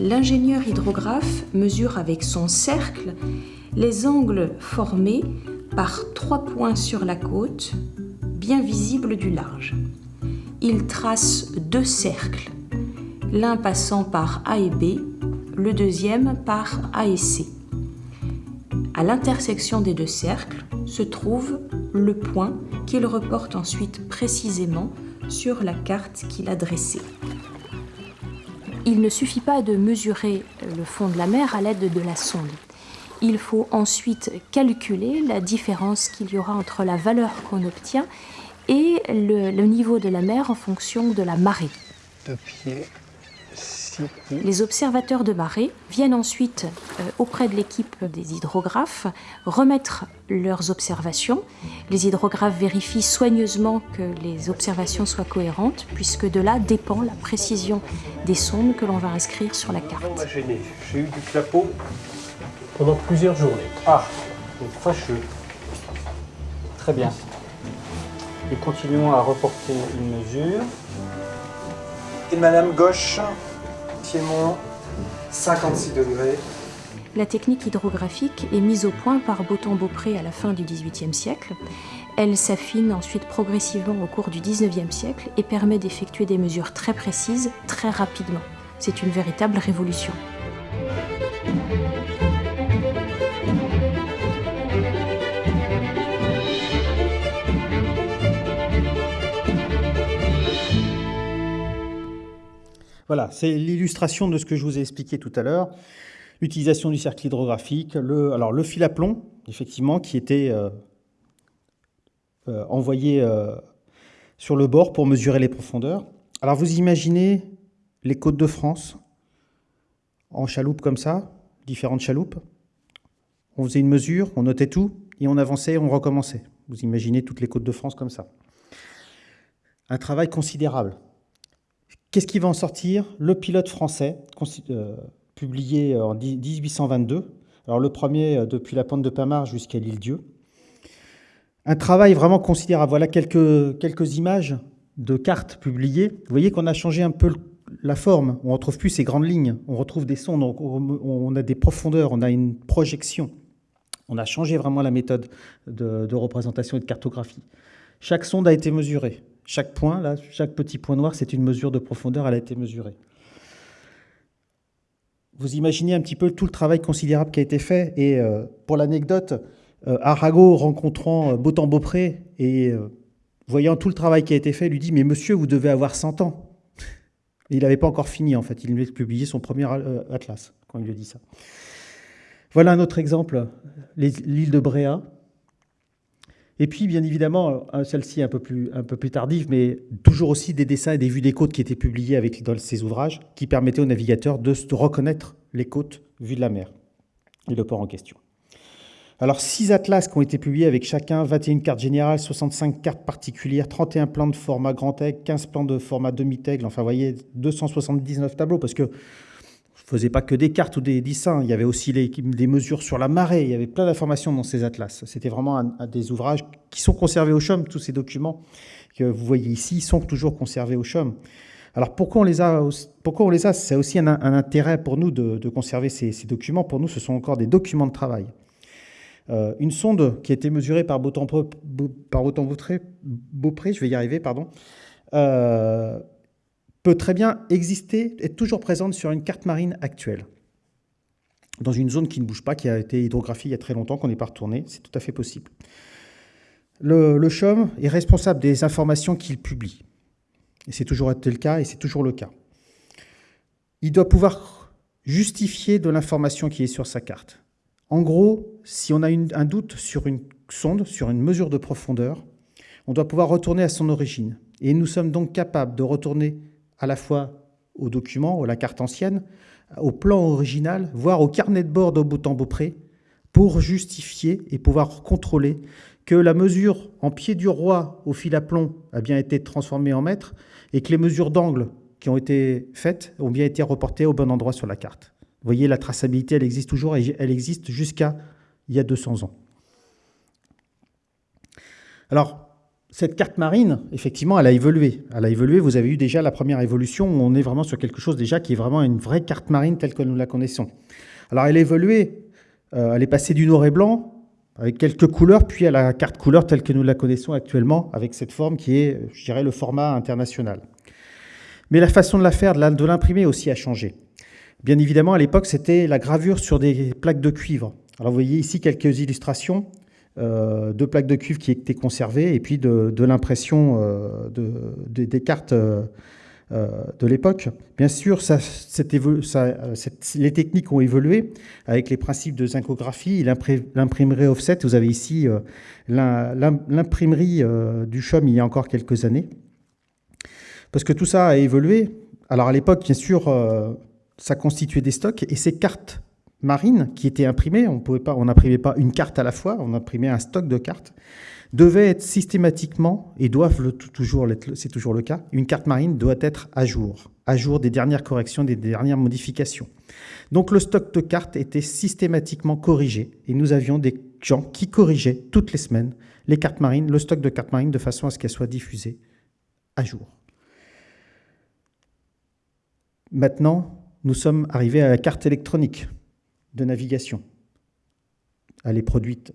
L'ingénieur hydrographe mesure avec son cercle les angles formés par trois points sur la côte, bien visibles du large. Il trace deux cercles, l'un passant par A et B, le deuxième par A et C. À l'intersection des deux cercles se trouve le point qu'il reporte ensuite précisément sur la carte qu'il a dressée. Il ne suffit pas de mesurer le fond de la mer à l'aide de la sonde. Il faut ensuite calculer la différence qu'il y aura entre la valeur qu'on obtient et le, le niveau de la mer en fonction de la marée. Les observateurs de marée viennent ensuite euh, auprès de l'équipe des hydrographes remettre leurs observations. Les hydrographes vérifient soigneusement que les observations soient cohérentes, puisque de là dépend la précision des sondes que l'on va inscrire sur la carte. m'a gêné. J'ai eu du clapot pendant plusieurs journées. Ah, donc fâcheux. Très bien. Et continuons à reporter une mesure. Et madame gauche, Piémont, 56 degrés. La technique hydrographique est mise au point par Beautemps-Beaupré à la fin du XVIIIe siècle. Elle s'affine ensuite progressivement au cours du XIXe siècle et permet d'effectuer des mesures très précises, très rapidement. C'est une véritable révolution. Voilà, c'est l'illustration de ce que je vous ai expliqué tout à l'heure. L'utilisation du cercle hydrographique, le, fil à plomb, effectivement, qui était euh, euh, envoyé euh, sur le bord pour mesurer les profondeurs. Alors vous imaginez les côtes de France en chaloupe comme ça, différentes chaloupes. On faisait une mesure, on notait tout, et on avançait, on recommençait. Vous imaginez toutes les côtes de France comme ça. Un travail considérable. Qu'est-ce qui va en sortir? Le pilote français, euh, publié en 1822. Alors le premier euh, depuis la pente de Pamar jusqu'à l'île Dieu. Un travail vraiment considérable. Voilà quelques, images de cartes publiées. Vous voyez qu'on a changé un peu la forme. On ne retrouve plus ces grandes lignes. On retrouve des sondes, on a des profondeurs, on a une projection. On a changé vraiment la méthode de, de représentation et de cartographie. Chaque sonde a été mesurée. Chaque point, là, chaque petit point noir, c'est une mesure de profondeur, elle a été mesurée. Vous imaginez un petit peu tout le travail considérable qui a été fait. Et euh, pour l'anecdote, euh, Arago, rencontrant euh, Beautemps-Beaupré et voyant tout le travail qui a été fait, lui dit « Mais monsieur, vous devez avoir 100 ans !» Il n'avait pas encore fini, en fait. Il venait de publier son premier atlas, quand il lui dit ça. Voilà un autre exemple, l'île de Bréa. Et puis, bien évidemment, celle-ci un, peu plus, tardive, mais toujours aussi des dessins et des vues des côtes qui étaient publiés avec, dans ces ouvrages, qui permettaient aux navigateurs de, reconnaître les côtes vues de la mer et le port en question. Alors, six atlas qui ont été publiés avec chacun 21 cartes générales, 65 cartes particulières, 31 plans de format grand aigle, 15 plans de format demi-tègle, enfin, vous voyez, 279 tableaux, parce que ne faisait pas que des cartes ou des dessins, il y avait aussi les, des mesures sur la marée, il y avait plein d'informations dans ces atlas. C'était vraiment des ouvrages qui sont conservés au CHUM, tous ces documents que vous voyez ici sont toujours conservés au CHUM. Alors pourquoi on les a C'est aussi un, intérêt pour nous de, conserver ces, ces, documents. Pour nous, ce sont encore des documents de travail. Euh, une sonde qui a été mesurée par Beautemps-Beaupré, Beaupré, je vais y arriver, pardon, euh, peut très bien exister, être toujours présente sur une carte marine actuelle, dans une zone qui ne bouge pas, qui a été hydrographiée il y a très longtemps, qu'on n'est pas retourné, c'est tout à fait possible. Le, le CHUM est responsable des informations qu'il publie. Et c'est toujours été le cas, et c'est toujours le cas. Il doit pouvoir justifier de l'information qui est sur sa carte. En gros, si on a un doute sur une sonde, sur une mesure de profondeur, on doit pouvoir retourner à son origine. Et nous sommes donc capables de retourner à la fois au document, à la carte ancienne, au plan original, voire au carnet de bord de Beautemps-Beaupré, pour justifier et pouvoir contrôler que la mesure en pied du roi au fil à plomb a bien été transformée en mètre et que les mesures d'angle qui ont été faites ont bien été reportées au bon endroit sur la carte. Vous voyez, la traçabilité, elle existe toujours et elle existe jusqu'à il y a 200 ans. Alors, cette carte marine, effectivement, elle a évolué. Elle a évolué, vous avez eu déjà la première évolution, où on est vraiment sur quelque chose déjà qui est vraiment une vraie carte marine telle que nous la connaissons. Alors, elle a évolué, euh, elle est passée du noir et blanc, avec quelques couleurs, puis à la carte couleur telle que nous la connaissons actuellement, avec cette forme qui est, je dirais, le format international. Mais la façon de la faire, de l'imprimer aussi a changé. Bien évidemment, à l'époque, c'était la gravure sur des plaques de cuivre. Alors vous voyez ici quelques illustrations euh, de plaques de cuivre qui étaient conservées et puis de, l'impression euh, des cartes euh, de l'époque. Bien sûr, ça, les techniques ont évolué avec les principes de zincographie, l'imprimerie offset. Vous avez ici l'imprimerie du CHOM il y a encore quelques années. Parce que tout ça a évolué. Alors à l'époque, bien sûr, ça constituait des stocks et ces cartes marine qui était imprimée, on pouvait pas, n'imprimait pas une carte à la fois, on imprimait un stock de cartes, devait être systématiquement, et doivent le, toujours c'est toujours le cas, une carte marine doit être à jour, à jour des dernières corrections, des dernières modifications. Donc le stock de cartes était systématiquement corrigé, et nous avions des gens qui corrigeaient toutes les semaines les cartes marines, le stock de cartes marines, de façon à ce qu'elles soient diffusées à jour. Maintenant, nous sommes arrivés à la carte électronique de navigation. Elle est produite,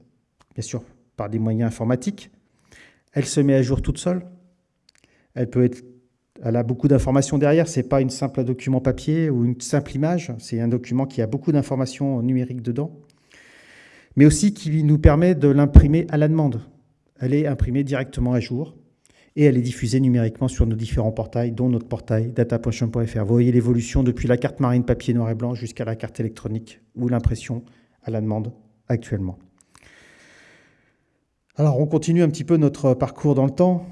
bien sûr, par des moyens informatiques. Elle se met à jour toute seule. Elle peut être, elle a beaucoup d'informations derrière. C'est pas une simple document papier ou une simple image. C'est un document qui a beaucoup d'informations numériques dedans, mais aussi qui nous permet de l'imprimer à la demande. Elle est imprimée directement à jour et elle est diffusée numériquement sur nos différents portails, dont notre portail data.chum.fr. Vous voyez l'évolution depuis la carte marine papier noir et blanc jusqu'à la carte électronique ou l'impression à la demande actuellement. Alors on continue un petit peu notre parcours dans le temps.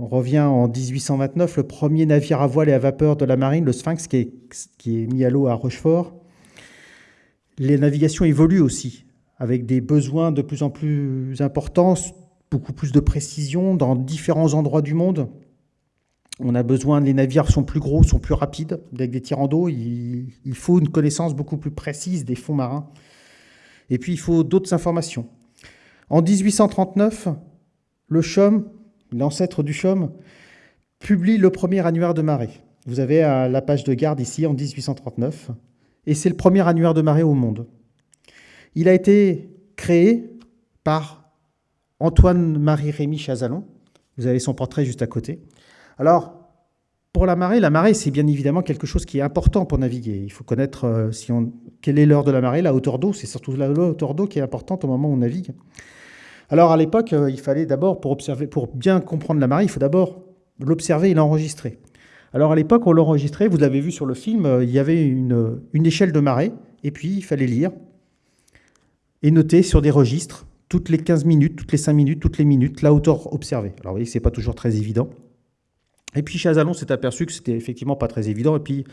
On revient en 1829, le premier navire à voile et à vapeur de la marine, le Sphinx, qui est, qui est mis à l'eau à Rochefort. Les navigations évoluent aussi, avec des besoins de plus en plus importants beaucoup plus de précision dans différents endroits du monde. On a besoin, les navires sont plus gros, sont plus rapides, avec des tirants d'eau. Il, faut une connaissance beaucoup plus précise des fonds marins. Et puis, il faut d'autres informations. En 1839, le CHOM, l'ancêtre du CHOM, publie le premier annuaire de marée. Vous avez la page de garde ici, en 1839. Et c'est le premier annuaire de marée au monde. Il a été créé par Antoine-Marie Rémy Chazalon. Vous avez son portrait juste à côté. Alors, pour la marée, la marée, c'est bien évidemment quelque chose qui est important pour naviguer. Il faut connaître euh, quelle est l'heure de la marée, la hauteur d'eau. C'est surtout la hauteur d'eau qui est importante au moment où on navigue. Alors, à l'époque, euh, il fallait d'abord, pour, bien comprendre la marée, il faut d'abord l'observer et l'enregistrer. Alors, à l'époque, on l'enregistrait, vous l'avez vu sur le film, euh, il y avait une échelle de marée, et puis il fallait lire et noter sur des registres toutes les 15 minutes, toutes les 5 minutes, toutes les minutes, la hauteur observée. Alors vous voyez, ce n'est pas toujours très évident. Et puis Chazalon s'est aperçu que c'était effectivement pas très évident. Et puis,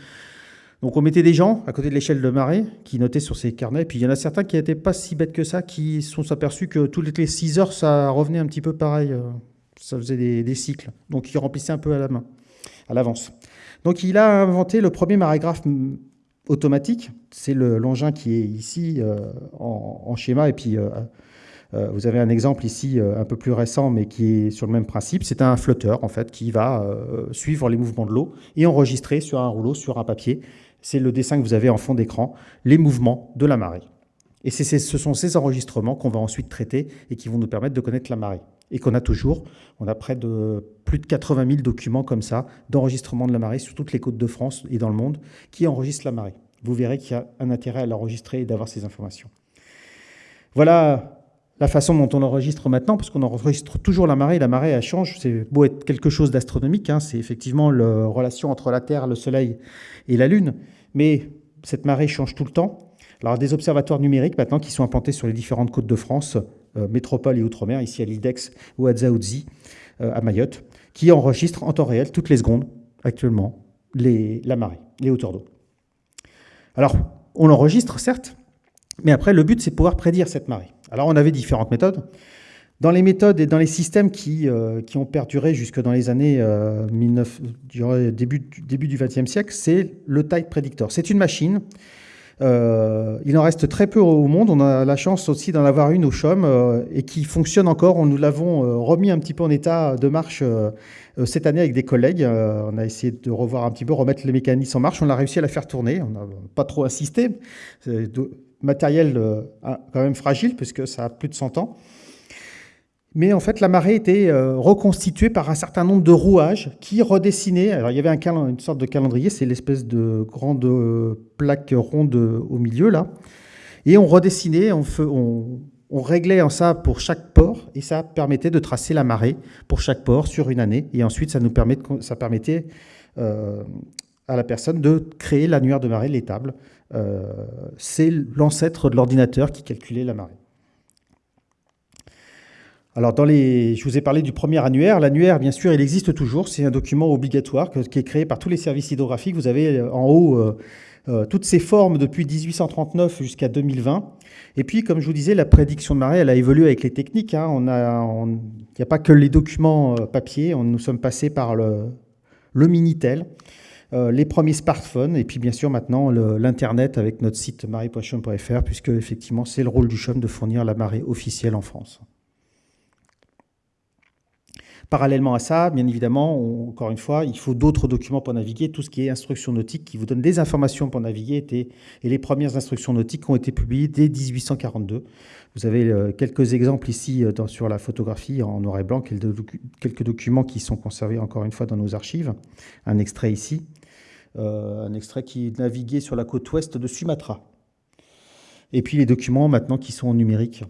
donc on mettait des gens à côté de l'échelle de marée qui notaient sur ces carnets. Et puis il y en a certains qui n'étaient pas si bêtes que ça, qui se sont aperçus que toutes les 6 heures, ça revenait un petit peu pareil. Euh, ça faisait des, cycles. Donc ils remplissaient un peu à la main, à l'avance. Donc il a inventé le premier marégraphe automatique. C'est l'engin qui est ici euh, en, schéma et puis euh, vous avez un exemple ici euh, un peu plus récent, mais qui est sur le même principe. C'est un flotteur, en fait, qui va euh, suivre les mouvements de l'eau et enregistrer sur un rouleau, sur un papier. C'est le dessin que vous avez en fond d'écran, les mouvements de la marée. Et ce sont ces enregistrements qu'on va ensuite traiter et qui vont nous permettre de connaître la marée. Et qu'on a toujours, on a près de plus de 80 000 documents comme ça, d'enregistrement de la marée sur toutes les côtes de France et dans le monde, qui enregistrent la marée. Vous verrez qu'il y a un intérêt à l'enregistrer et d'avoir ces informations. Voilà la façon dont on enregistre maintenant, parce qu'on enregistre toujours la marée, la marée elle change, c'est beau être quelque chose d'astronomique, hein, c'est effectivement la relation entre la Terre, le Soleil et la Lune, mais cette marée change tout le temps. Alors des observatoires numériques maintenant qui sont implantés sur les différentes côtes de France, euh, métropole et outre-mer, ici à l'Idex ou à Dzaoudzi, euh, à Mayotte, qui enregistrent en temps réel, toutes les secondes, actuellement, la marée, les hauteurs d'eau. Alors, on l'enregistre, certes, mais après, le but, c'est de pouvoir prédire cette marée. Alors, on avait différentes méthodes. Dans les méthodes et dans les systèmes qui, euh, ont perduré jusque dans les années 19, début, début du XXe siècle, c'est le Tide Predictor. C'est une machine euh, il en reste très peu au monde. On a la chance aussi d'en avoir une au CHOM euh, et qui fonctionne encore. nous l'avons euh, remis un petit peu en état de marche cette année avec des collègues. on a essayé de revoir un petit peu, remettre les mécanismes en marche. On a réussi à la faire tourner. On n'a pas trop insisté. Matériel quand même fragile puisque ça a plus de 100 ans. Mais en fait, la marée était euh, reconstituée par un certain nombre de rouages qui redessinaient. Alors, il y avait un une sorte de calendrier, c'est l'espèce de grande euh, plaque ronde au milieu, là. Et on redessinait, on, réglait en ça pour chaque port, et ça permettait de tracer la marée pour chaque port sur une année. Et ensuite, ça, nous permettait euh, à la personne de créer l'annuaire de marée, l'étable. C'est l'ancêtre de l'ordinateur qui calculait la marée. Alors, dans les, je vous ai parlé du premier annuaire. L'annuaire, bien sûr, il existe toujours. C'est un document obligatoire qui est créé par tous les services hydrographiques. Vous avez euh, en haut euh, euh, toutes ces formes depuis 1839 jusqu'à 2020. Et puis, comme je vous disais, la prédiction de marée, elle a évolué avec les techniques. Hein. Il n'y a pas que les documents papier. On, nous sommes passés par le Minitel. Les premiers smartphones, et puis bien sûr maintenant l'Internet avec notre site marée.chum.fr, puisque effectivement c'est le rôle du CHUM de fournir la marée officielle en France. Parallèlement à ça, bien évidemment, encore une fois, il faut d'autres documents pour naviguer. Tout ce qui est instructions nautiques qui vous donne des informations pour naviguer et les premières instructions nautiques ont été publiées dès 1842. Vous avez euh, quelques exemples ici euh, sur la photographie en noir et blanc, quelques documents qui sont conservés encore une fois dans nos archives. Un extrait ici, euh, un extrait qui naviguait sur la côte ouest de Sumatra. Et puis les documents maintenant qui sont en numérique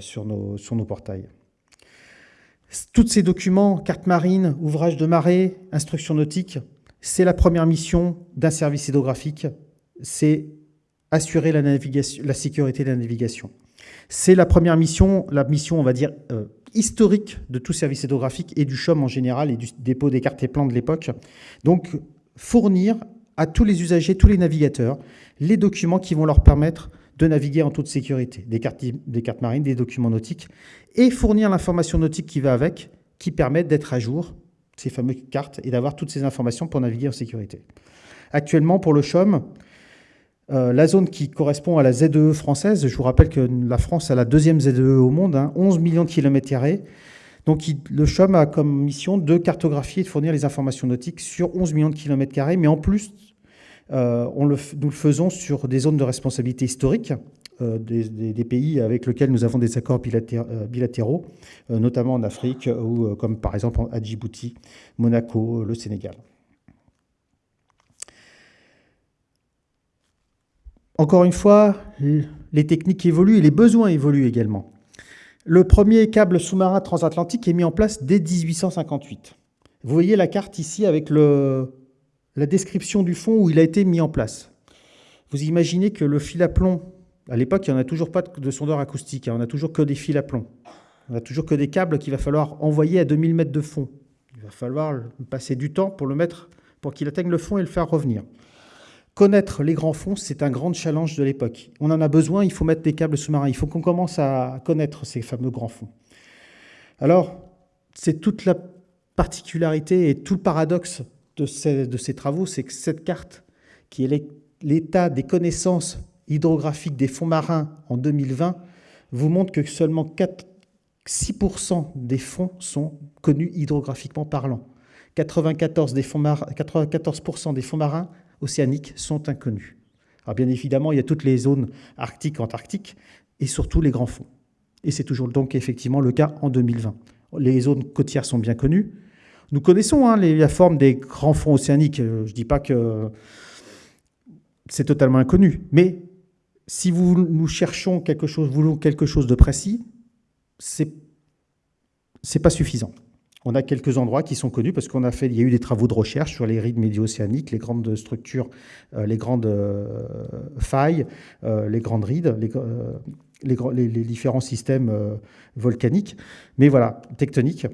sur, nos, sur nos portails. Tous ces documents, cartes marines, ouvrages de marée, instructions nautiques, c'est la première mission d'un service hydrographique, c'est assurer la sécurité de la navigation. C'est la première mission, la mission, on va dire, euh, historique de tout service hydrographique et du CHOM en général et du dépôt des cartes et plans de l'époque. Donc, fournir à tous les usagers, tous les navigateurs, les documents qui vont leur permettre de naviguer en toute sécurité, des cartes, marines, des documents nautiques, et fournir l'information nautique qui va avec, qui permet d'être à jour, ces fameuses cartes, et d'avoir toutes ces informations pour naviguer en sécurité. Actuellement, pour le CHOM, euh, la zone qui correspond à la ZEE française, je vous rappelle que la France a la deuxième ZEE au monde, 11 hein, millions de kilomètres carrés. Donc le CHOM a comme mission de cartographier et de fournir les informations nautiques sur 11 millions de kilomètres carrés, mais en plus euh, nous le faisons sur des zones de responsabilité historique euh, des, pays avec lesquels nous avons des accords euh, bilatéraux, notamment en Afrique, comme par exemple à Djibouti, Monaco, le Sénégal. Encore une fois, les techniques évoluent et les besoins évoluent également. Le premier câble sous-marin transatlantique est mis en place dès 1858. Vous voyez la carte ici avec la description du fond où il a été mis en place. Vous imaginez que le fil à plomb, à l'époque, il n'y en a toujours pas de sondeur acoustique, hein. on n'a toujours que des fils à plomb. On n'a toujours que des câbles qu'il va falloir envoyer à 2000 mètres de fond. Il va falloir passer du temps pour le mettre, pour qu'il atteigne le fond et le faire revenir. Connaître les grands fonds, c'est un grand challenge de l'époque. On en a besoin, il faut mettre des câbles sous-marins, il faut qu'on commence à connaître ces fameux grands fonds. Alors, c'est toute la particularité et tout le paradoxe de ces, travaux, c'est que cette carte, qui est l'état des connaissances hydrographiques des fonds marins en 2020, vous montre que seulement 4, 6% des fonds sont connus hydrographiquement parlant. 94%, des fonds, marins, 94 des fonds marins océaniques sont inconnus. Alors bien évidemment, il y a toutes les zones arctiques, antarctiques, et surtout les grands fonds. Et c'est toujours donc effectivement le cas en 2020. Les zones côtières sont bien connues, nous connaissons hein, la forme des grands fonds océaniques. Euh, je ne dis pas que c'est totalement inconnu. Mais si nous cherchons quelque chose, voulons quelque chose de précis, c'est n'est pas suffisant. On a quelques endroits qui sont connus parce qu'on a fait, il y a eu des travaux de recherche sur les rides médio-océaniques, les grandes structures, euh, les grandes euh, failles, les grandes rides, les, différents systèmes volcaniques, mais voilà, tectoniques.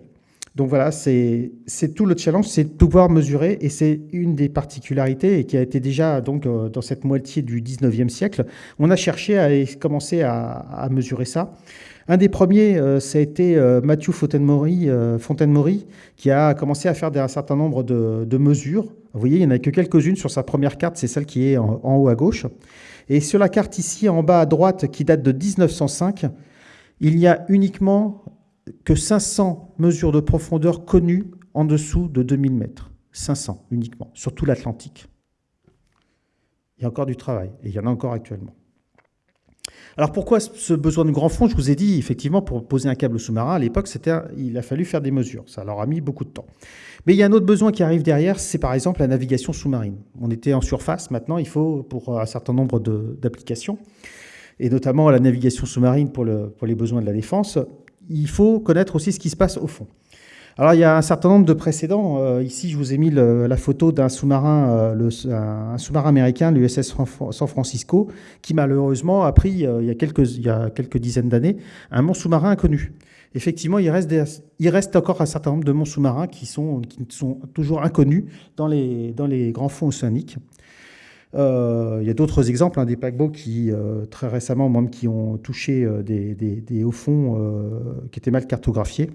Donc voilà, c'est tout le challenge, c'est de pouvoir mesurer, et c'est une des particularités, et qui a été déjà donc euh, dans cette moitié du 19e siècle. On a cherché à commencer à, mesurer ça. Un des premiers, euh, ça a été euh, Mathieu Fontaine-Maury, qui a commencé à faire un certain nombre de, mesures. Vous voyez, il n'y en a que quelques-unes sur sa première carte, c'est celle qui est en, haut à gauche. Et sur la carte ici, en bas à droite, qui date de 1905, il n'y a uniquement que 500 mesures de profondeur connues en dessous de 2000 mètres. 500 uniquement, sur tout l'Atlantique. Il y a encore du travail, et il y en a encore actuellement. Alors pourquoi ce besoin de grand fond? Je vous ai dit, effectivement, pour poser un câble sous-marin, à l'époque, il a fallu faire des mesures. Ça leur a mis beaucoup de temps. Mais il y a un autre besoin qui arrive derrière, c'est par exemple la navigation sous-marine. On était en surface, maintenant il faut, pour un certain nombre d'applications, et notamment la navigation sous-marine pour, les besoins de la défense, il faut connaître aussi ce qui se passe au fond. Alors, il y a un certain nombre de précédents. Euh, ici, je vous ai mis la photo d'un sous-marin, euh, un sous-marin américain, l'USS San Francisco, qui malheureusement a pris, euh, il, y a quelques, il y a quelques dizaines d'années, un mont sous-marin inconnu. Effectivement, il reste, il reste encore un certain nombre de monts sous-marins qui sont, qui sont toujours inconnus dans les, dans les grands fonds océaniques. il y a d'autres exemples, hein, des paquebots qui, très récemment, même qui ont touché des, des, des hauts fonds qui étaient mal cartographiés.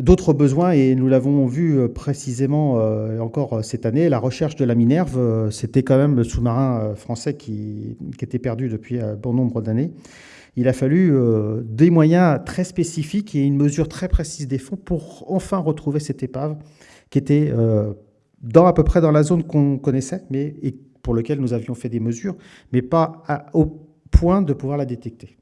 D'autres besoins, et nous l'avons vu euh, précisément euh, encore euh, cette année, la recherche de la Minerve, c'était quand même le sous-marin français qui, était perdu depuis bon nombre d'années. Il a fallu des moyens très spécifiques et une mesure très précise des fonds pour enfin retrouver cette épave qui était dans, à peu près dans la zone qu'on connaissait, et pour laquelle nous avions fait des mesures, mais pas au point de pouvoir la détecter.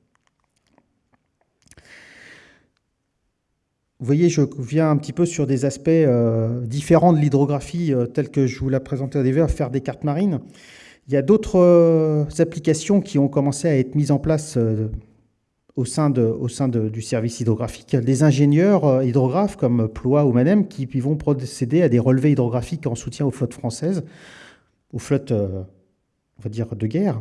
Vous voyez, je viens un petit peu sur des aspects euh, différents de l'hydrographie euh, telle que je vous l'ai présenté au début, à faire des cartes marines. Il y a d'autres euh, applications qui ont commencé à être mises en place au sein, de, au sein du service hydrographique. Des ingénieurs hydrographes comme Ploie ou Manem qui vont procéder à des relevés hydrographiques en soutien aux flottes françaises, aux flottes, on va dire, de guerre.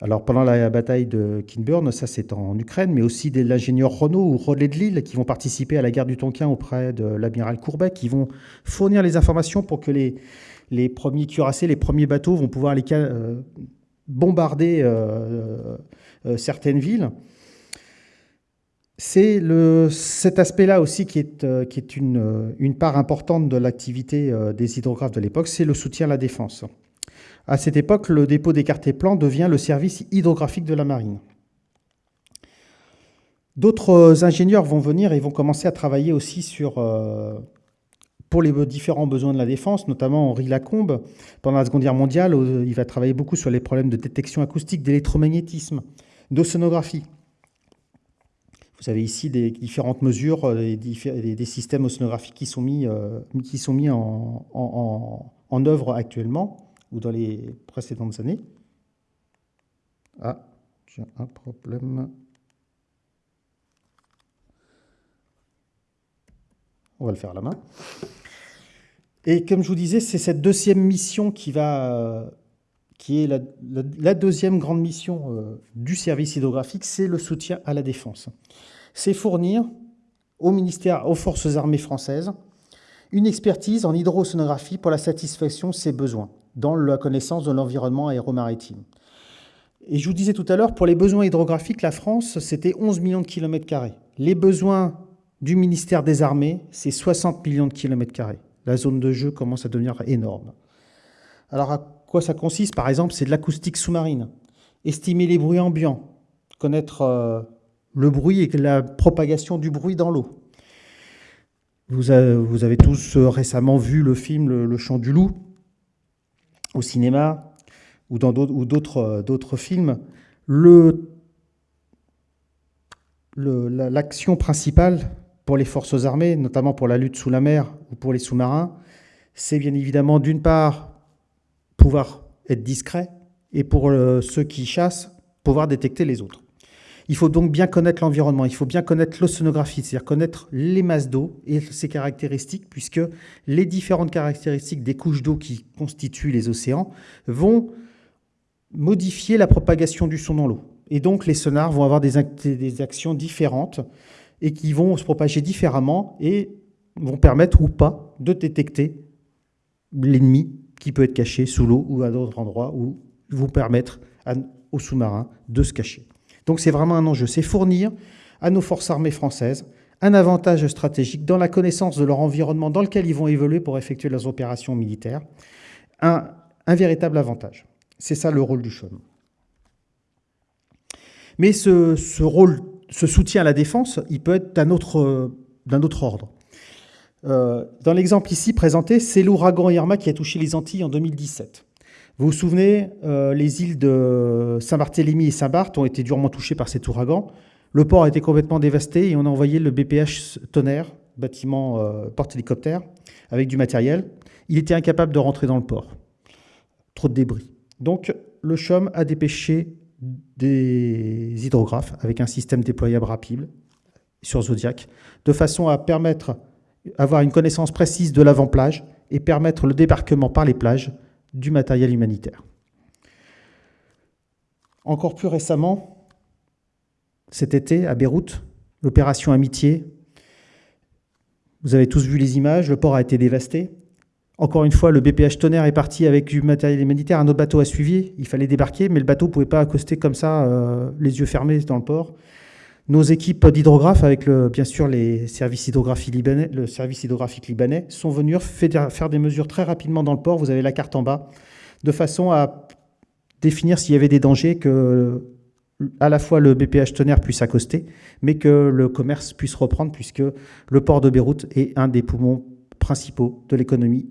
Alors pendant la bataille de Kinburn, ça c'est en Ukraine, mais aussi de l'ingénieur Renault ou Relais de Lille qui vont participer à la guerre du Tonkin auprès de l'amiral Courbet, qui vont fournir les informations pour que les, premiers cuirassés, les premiers bateaux vont pouvoir euh, bombarder euh, euh, certaines villes. C'est cet aspect-là aussi qui est, qui est une, une, part importante de l'activité des hydrographes de l'époque, c'est le soutien à la défense. À cette époque, le dépôt des cartes et plans devient le service hydrographique de la marine. D'autres ingénieurs vont venir et vont commencer à travailler aussi sur, euh, pour les différents besoins de la défense, notamment Henri Lacombe. Pendant la Seconde Guerre mondiale, il va travailler beaucoup sur les problèmes de détection acoustique, d'électromagnétisme, d'océanographie. Vous avez ici des différentes mesures, euh, des, des systèmes océanographiques qui sont mis, euh, qui sont mis en œuvre actuellement ou dans les précédentes années. Ah, j'ai un problème. On va le faire à la main. Et comme je vous disais, c'est cette deuxième mission qui va, qui est la, deuxième grande mission euh, du service hydrographique, c'est le soutien à la défense. C'est fournir au ministère, aux forces armées françaises, une expertise en hydrosonographie pour la satisfaction de ses besoins dans la connaissance de l'environnement aéromaritime. Et je vous disais tout à l'heure, pour les besoins hydrographiques, la France, c'était 11 millions de kilomètres carrés. Les besoins du ministère des Armées, c'est 60 millions de kilomètres carrés. La zone de jeu commence à devenir énorme. Alors à quoi ça consiste? Par exemple, c'est de l'acoustique sous-marine. Estimer les bruits ambiants, connaître euh, le bruit et la propagation du bruit dans l'eau. Vous, avez tous euh, récemment vu le film Le Chant du Loup, au cinéma ou dans d'autres euh, films, l'action principale pour les forces armées, notamment pour la lutte sous la mer ou pour les sous-marins, c'est bien évidemment d'une part pouvoir être discret et pour euh, ceux qui chassent, pouvoir détecter les autres. Il faut donc bien connaître l'environnement, il faut bien connaître l'océanographie, c'est-à-dire connaître les masses d'eau et ses caractéristiques, puisque les différentes caractéristiques des couches d'eau qui constituent les océans vont modifier la propagation du son dans l'eau. Et donc les sonars vont avoir des, actions différentes et qui vont se propager différemment et vont permettre ou pas de détecter l'ennemi qui peut être caché sous l'eau ou à d'autres endroits, ou vont permettre aux sous-marins de se cacher. Donc c'est vraiment un enjeu, c'est fournir à nos forces armées françaises un avantage stratégique dans la connaissance de leur environnement dans lequel ils vont évoluer pour effectuer leurs opérations militaires, un, véritable avantage. C'est ça le rôle du CHOM. Mais ce, rôle, ce soutien à la défense, il peut être d'un autre, ordre. Euh, dans l'exemple ici présenté, c'est l'ouragan Irma qui a touché les Antilles en 2017. Vous vous souvenez, euh, les îles de Saint-Barthélemy et Saint-Barth ont été durement touchées par cet ouragan. Le port a été complètement dévasté et on a envoyé le BPH Tonnerre, bâtiment euh, porte-hélicoptère, avec du matériel. Il était incapable de rentrer dans le port. Trop de débris. Donc le CHOM a dépêché des hydrographes avec un système déployable rapide sur Zodiac, de façon à permettre avoir une connaissance précise de l'avant-plage et permettre le débarquement par les plages du matériel humanitaire. Encore plus récemment, cet été, à Beyrouth, l'opération Amitié, vous avez tous vu les images, le port a été dévasté. Encore une fois, le BPH Tonnerre est parti avec du matériel humanitaire, un autre bateau a suivi, il fallait débarquer, mais le bateau ne pouvait pas accoster comme ça, euh, les yeux fermés dans le port. Nos équipes d'hydrographes, avec bien sûr les services libanais, le service hydrographique libanais, sont venus faire des mesures très rapidement dans le port. Vous avez la carte en bas, de façon à définir s'il y avait des dangers, que à la fois le BPH Tonnerre puisse accoster, mais que le commerce puisse reprendre, puisque le port de Beyrouth est un des poumons principaux de l'économie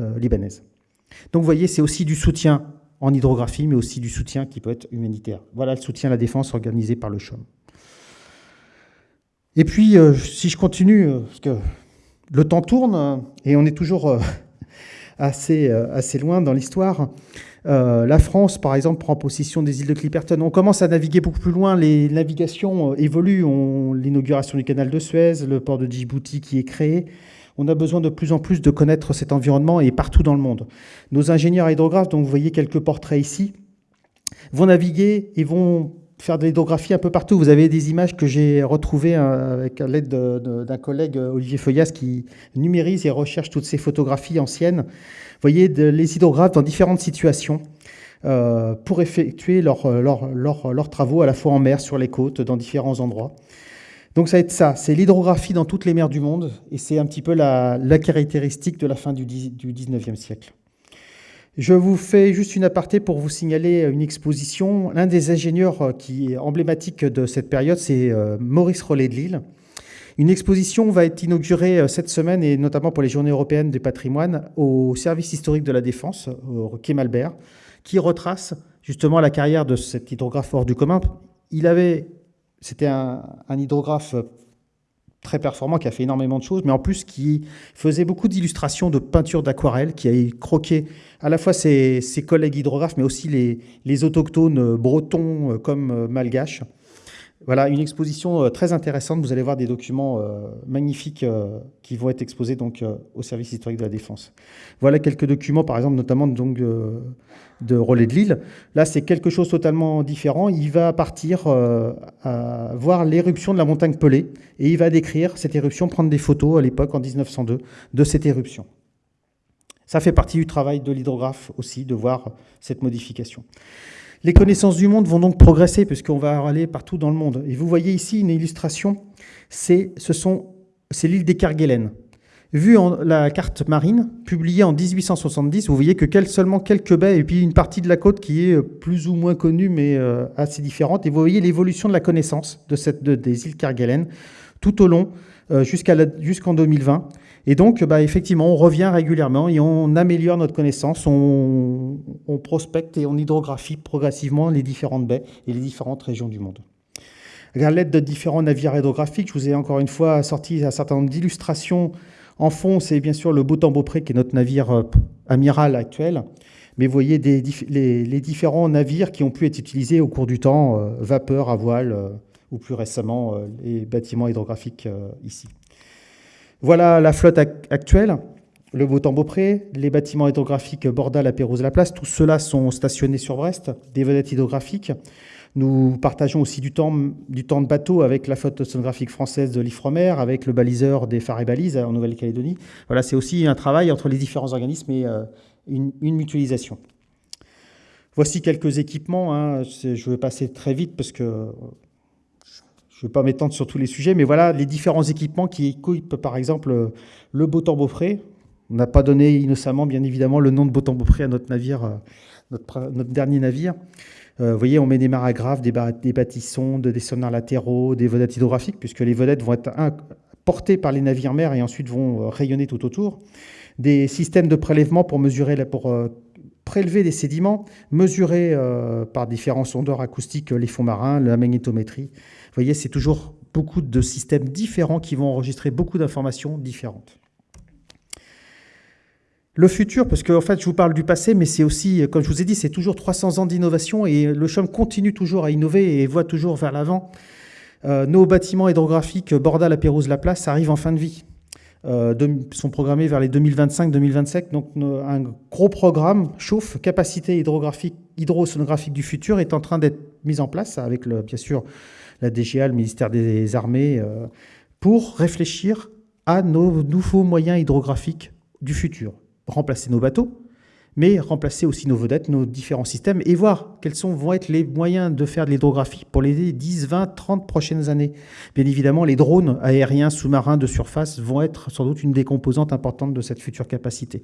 euh, libanaise. Donc vous voyez, c'est aussi du soutien en hydrographie, mais aussi du soutien qui peut être humanitaire. Voilà le soutien à la défense organisé par le CHOM. Et puis, euh, si je continue, euh, parce que le temps tourne euh, et on est toujours assez, assez loin dans l'histoire. la France, par exemple, prend possession des îles de Clipperton. On commence à naviguer beaucoup plus loin. Les navigations évoluent. L'inauguration du canal de Suez, le port de Djibouti qui est créé. On a besoin de plus en plus de connaître cet environnement et partout dans le monde. Nos ingénieurs hydrographes, dont vous voyez quelques portraits ici, vont naviguer et vont faire de l'hydrographie un peu partout. Vous avez des images que j'ai retrouvées euh, avec l'aide d'un collègue, euh, Olivier Feuillas, qui numérise et recherche toutes ces photographies anciennes. Vous voyez les hydrographes dans différentes situations euh, pour effectuer leurs leur, travaux à la fois en mer, sur les côtes, dans différents endroits. Donc ça va être ça, c'est l'hydrographie dans toutes les mers du monde, et c'est un petit peu la, caractéristique de la fin du, du 19e siècle. Je vous fais juste une aparté pour vous signaler une exposition. L'un des ingénieurs euh, qui est emblématique de cette période, c'est euh, Maurice Rollet de Lille. Une exposition va être inaugurée euh, cette semaine, et notamment pour les Journées européennes du patrimoine, au service historique de la Défense, au Quai Malbert, qui retrace justement la carrière de cet hydrographe hors du commun. Il avait, c'était un, un hydrographe très performant, qui a fait énormément de choses, mais en plus qui faisait beaucoup d'illustrations de peintures d'aquarelle, qui a croqué à la fois ses, collègues hydrographes, mais aussi les, autochtones bretons euh, comme euh, malgaches. Voilà, une exposition euh, très intéressante. Vous allez voir des documents magnifiques qui vont être exposés donc au service historique de la Défense. Voilà quelques documents, par exemple, notamment donc, de Relais de Lille. Là, c'est quelque chose totalement différent. Il va partir voir l'éruption de la montagne Pelée et il va décrire cette éruption, prendre des photos à l'époque, en 1902, de cette éruption. Ça fait partie du travail de l'hydrographe aussi, de voir cette modification. Les connaissances du monde vont donc progresser puisqu'on va aller partout dans le monde. Et vous voyez ici une illustration, c'est l'île des Kerguelen. Vu en la carte marine, publiée en 1870, vous voyez que seulement quelques baies et puis une partie de la côte qui est plus ou moins connue mais euh, assez différente. Et vous voyez l'évolution de la connaissance de cette, des îles Kerguelen tout au long euh, jusqu'en 2020. Et donc, bah, effectivement, on revient régulièrement et on améliore notre connaissance, on, prospecte et on hydrographie progressivement les différentes baies et les différentes régions du monde. À l'aide de différents navires hydrographiques, je vous ai encore une fois sorti un certain nombre d'illustrations. En fond, c'est bien sûr le Beautemps-Beaupré, qui est notre navire euh, amiral actuel. Mais vous voyez les, différents navires qui ont pu être utilisés au cours du temps, euh, vapeur, à voile, euh, ou plus récemment les bâtiments hydrographiques ici. Voilà la flotte actuelle, le Beau-Temps-Beaupré, les bâtiments hydrographiques Borda, La Pérouse, La Place, tous ceux-là sont stationnés sur Brest, des vedettes hydrographiques. Nous partageons aussi du temps, de bateau avec la flotte océanographique française de l'Ifremer, avec le baliseur des phares et balises en Nouvelle-Calédonie. Voilà, c'est aussi un travail entre les différents organismes et euh, une, mutualisation. Voici quelques équipements. Hein. Je vais passer très vite parce que je ne vais pas m'étendre sur tous les sujets, mais voilà les différents équipements qui équipent par exemple le Botan Beaupré. On n'a pas donné innocemment, bien évidemment, le nom de Botan Beaupré à notre navire, euh, notre, dernier navire. Euh, vous voyez, on met des maragraphes, des, des bâtissons, des sonars latéraux, des vedettes hydrographiques, puisque les vedettes vont être portées par les navires mers et ensuite vont euh, rayonner tout autour. Des systèmes de prélèvement pour mesurer, pour prélever des sédiments, mesurer par différents sondeurs acoustiques les fonds marins, la magnétométrie. Vous voyez, c'est toujours beaucoup de systèmes différents qui vont enregistrer beaucoup d'informations différentes. Le futur, parce qu'en fait, je vous parle du passé, mais c'est aussi, comme je vous ai dit, c'est toujours 300 ans d'innovation et le CHUM continue toujours à innover et voit toujours vers l'avant. Euh, nos bâtiments hydrographiques Bordal, La Pérouse, La Place arrivent en fin de vie. Euh, sont programmés vers les 2025-2027. Donc un gros programme chauffe, capacité hydrographique, hydrosonographique du futur est en train d'être mis en place avec le, bien sûr la DGA, le ministère des Armées, euh, pour réfléchir à nos nouveaux moyens hydrographiques du futur. Remplacer nos bateaux, mais remplacer aussi nos vedettes, nos différents systèmes, et voir quels sont, vont être les moyens de faire de l'hydrographie pour les 10, 20, 30 prochaines années. Bien évidemment, les drones aériens, sous-marins, de surface vont être sans doute une des composantes importantes de cette future capacité.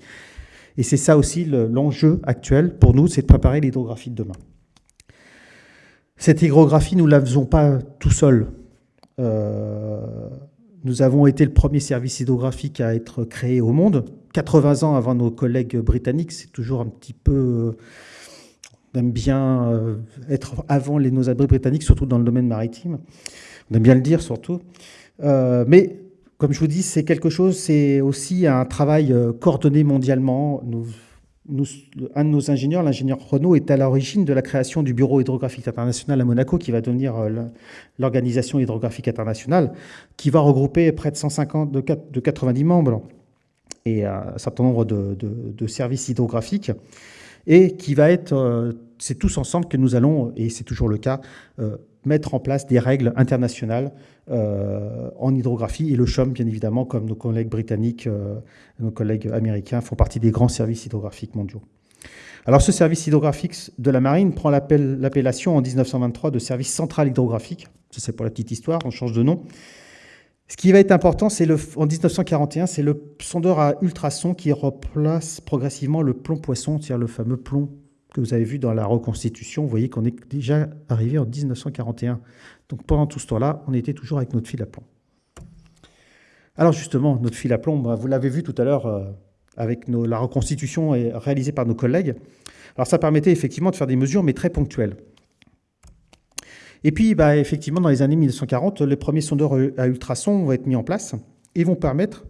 Et c'est ça aussi l'enjeu actuel pour nous, c'est de préparer l'hydrographie de demain. Cette hygrographie, nous ne la faisons pas tout seul. Euh, nous avons été le premier service hydrographique à être créé au monde, 80 ans avant nos collègues britanniques. C'est toujours un petit peu... On aime bien euh, être avant les, nos abris britanniques, surtout dans le domaine maritime. On aime bien le dire, surtout. Euh, mais, comme je vous dis, c'est quelque chose, c'est aussi un travail coordonné mondialement. Un de nos ingénieurs, l'ingénieur Renault, est à l'origine de la création du Bureau hydrographique international à Monaco, qui va devenir euh, l'organisation hydrographique internationale, qui va regrouper près de 150, de, 90 membres et un certain nombre de, services hydrographiques, et qui va être, euh, c'est tous ensemble que nous allons, et c'est toujours le cas, euh, mettre en place des règles internationales euh, en hydrographie. Et le CHOM, bien évidemment, comme nos collègues britanniques, euh, nos collègues américains, font partie des grands services hydrographiques mondiaux. Alors ce service hydrographique de la marine prend l'appellation en 1923 de service central hydrographique. C'est pour la petite histoire, on change de nom. Ce qui va être important, c'est en 1941, c'est le sondeur à ultrasons qui replace progressivement le plomb poisson, c'est-à-dire le fameux plomb que vous avez vu dans la reconstitution, vous voyez qu'on est déjà arrivé en 1941. Donc pendant tout ce temps-là, on était toujours avec notre fil à plomb. Alors justement, notre fil à plomb, bah, vous l'avez vu tout à l'heure euh, avec la reconstitution réalisée par nos collègues. Alors ça permettait effectivement de faire des mesures, mais très ponctuelles. Et puis, bah, effectivement, dans les années 1940, les premiers sondeurs à ultrasons vont être mis en place et vont permettre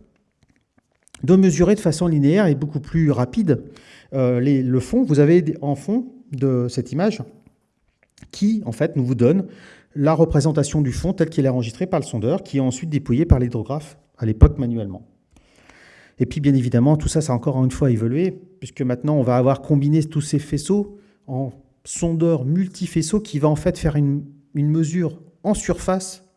de mesurer de façon linéaire et beaucoup plus rapide euh, le fond, vous avez en fond de cette image qui, en fait, nous vous donne la représentation du fond tel qu'il est enregistré par le sondeur, qui est ensuite dépouillé par l'hydrographe, à l'époque manuellement. Et puis, bien évidemment, tout ça, ça a encore une fois évolué, puisque maintenant, on va avoir combiné tous ces faisceaux en sondeur multifaisceau qui va en fait faire une mesure en surface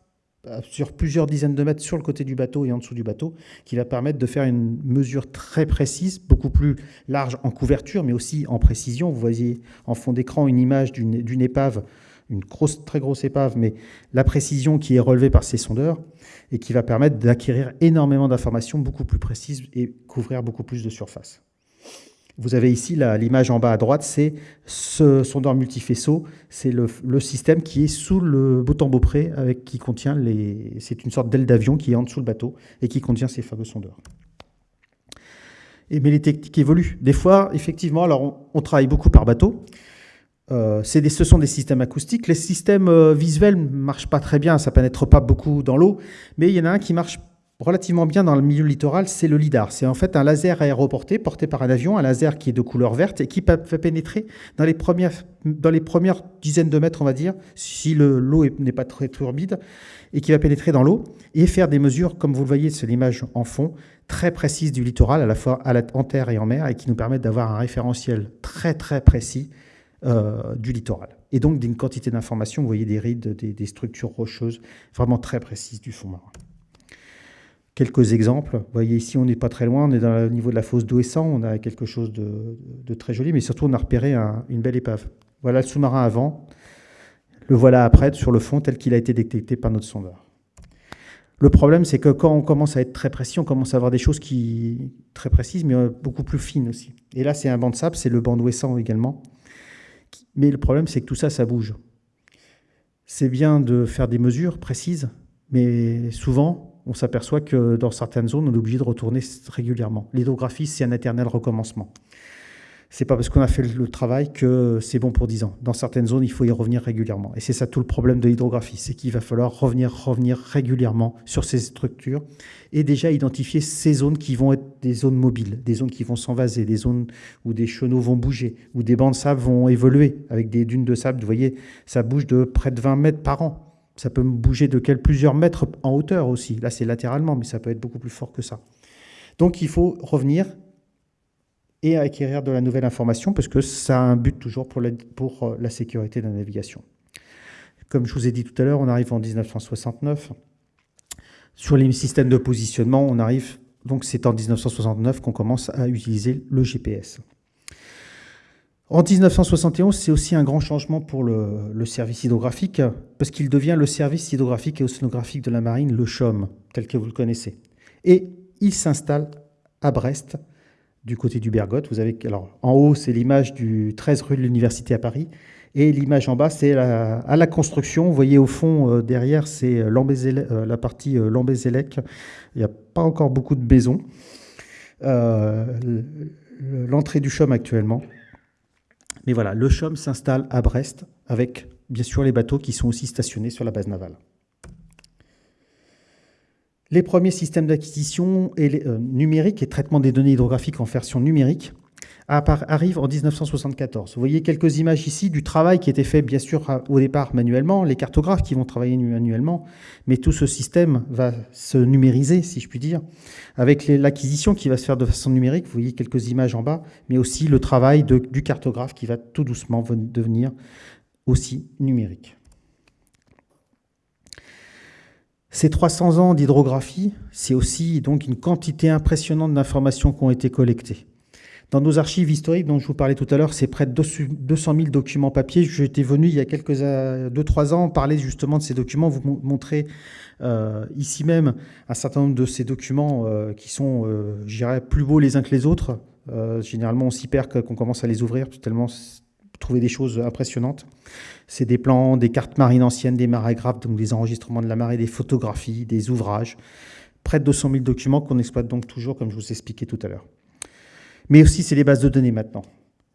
sur plusieurs dizaines de mètres sur le côté du bateau et en dessous du bateau, qui va permettre de faire une mesure très précise, beaucoup plus large en couverture, mais aussi en précision. Vous voyez en fond d'écran une image d'une épave, une grosse, très grosse épave, mais la précision qui est relevée par ces sondeurs et qui va permettre d'acquérir énormément d'informations beaucoup plus précises et couvrir beaucoup plus de surface. Vous avez ici l'image en bas à droite, c'est ce sondeur multifaisceau, c'est le, système qui est sous le bouton Beaupré, avec, qui contient les... C'est une sorte d'aile d'avion qui est en dessous le bateau et qui contient ces fameux sondeurs. Et, mais les techniques évoluent. Des fois, effectivement, alors on, travaille beaucoup par bateau. Euh, ce sont des systèmes acoustiques. Les systèmes euh, visuels ne marchent pas très bien, ça pénètre pas beaucoup dans l'eau, mais il y en a un qui marche relativement bien dans le milieu littoral, c'est le LIDAR. C'est en fait un laser aéroporté porté par un avion, un laser qui est de couleur verte et qui fait pénétrer dans les premières, dizaines de mètres, on va dire, si l'eau n'est pas très turbide, et qui va pénétrer dans l'eau et faire des mesures, comme vous le voyez, c'est l'image en fond, très précises du littoral, à la fois en terre et en mer, et qui nous permettent d'avoir un référentiel très très précis euh, du littoral. Et donc d'une quantité d'informations, vous voyez des rides, des structures rocheuses vraiment très précises du fond marin. Quelques exemples. Vous voyez ici, on n'est pas très loin, on est dans le niveau de la fosse d'Ouessant, on a quelque chose de, très joli, mais surtout on a repéré une belle épave. Voilà le sous-marin avant, le voilà après sur le fond tel qu'il a été détecté par notre sondeur. Le problème, c'est que quand on commence à être très précis, on commence à avoir des choses qui très précises, mais euh, beaucoup plus fines aussi. Et là, c'est un banc de sable, c'est le banc d'Ouessant également. Mais le problème, c'est que tout ça, ça bouge. C'est bien de faire des mesures précises, mais souvent, on s'aperçoit que dans certaines zones, on est obligé de retourner régulièrement. L'hydrographie, c'est un éternel recommencement. C'est pas parce qu'on a fait le travail que c'est bon pour 10 ans. Dans certaines zones, il faut y revenir régulièrement. Et c'est ça tout le problème de l'hydrographie, c'est qu'il va falloir revenir, revenir régulièrement sur ces structures et déjà identifier ces zones qui vont être des zones mobiles, des zones qui vont s'envaser, des zones où des chenaux vont bouger, où des bancs de sable vont évoluer avec des dunes de sable. Vous voyez, ça bouge de près de 20 mètres par an. Ça peut bouger de plusieurs mètres en hauteur aussi. Là, c'est latéralement, mais ça peut être beaucoup plus fort que ça. Donc, il faut revenir et acquérir de la nouvelle information parce que ça a un but toujours pour la, pour euh, la sécurité de la navigation. Comme je vous ai dit tout à l'heure, on arrive en 1969. Sur les systèmes de positionnement, on arrive, donc c'est en 1969 qu'on commence à utiliser le GPS. En 1971, c'est aussi un grand changement pour le, service hydrographique, parce qu'il devient le service hydrographique et océanographique de la marine, le CHOM, tel que vous le connaissez. Et il s'installe à Brest, du côté du Bergotte. Vous avez, alors, en haut, c'est l'image du 13 rue de l'Université à Paris, et l'image en bas, c'est à la construction. Vous voyez au fond, euh, derrière, c'est euh, la partie euh, Lambézélec. Il n'y a pas encore beaucoup de maisons. L'entrée du CHOM actuellement. Mais voilà, le CHOM s'installe à Brest avec bien sûr les bateaux qui sont aussi stationnés sur la base navale. Les premiers systèmes d'acquisition euh, numérique et traitement des données hydrographiques en version numérique arrivent en 1974. Vous voyez quelques images ici du travail qui était fait bien sûr au départ manuellement, les cartographes qui vont travailler manuellement, mais tout ce système va se numériser, si je puis dire, avec l'acquisition qui va se faire de façon numérique. Vous voyez quelques images en bas, mais aussi le travail du cartographe qui va tout doucement devenir aussi numérique. Ces 300 ans d'hydrographie, c'est aussi donc une quantité impressionnante d'informations qui ont été collectées. Dans nos archives historiques dont je vous parlais tout à l'heure, c'est près de 200 000 documents papier. J'étais venu il y a quelques 2-3 ans parler justement de ces documents, vous montrer euh, ici même un certain nombre de ces documents euh, qui sont, euh, je dirais, plus beaux les uns que les autres. généralement, on s'y perd quand on commence à les ouvrir, tellement trouver des choses impressionnantes. C'est des plans, des cartes marines anciennes, des marégraphes, donc des enregistrements de la marée, des photographies, des ouvrages. Près de 200 000 documents qu'on exploite donc toujours, comme je vous ai expliqué tout à l'heure. Mais aussi, c'est les bases de données maintenant.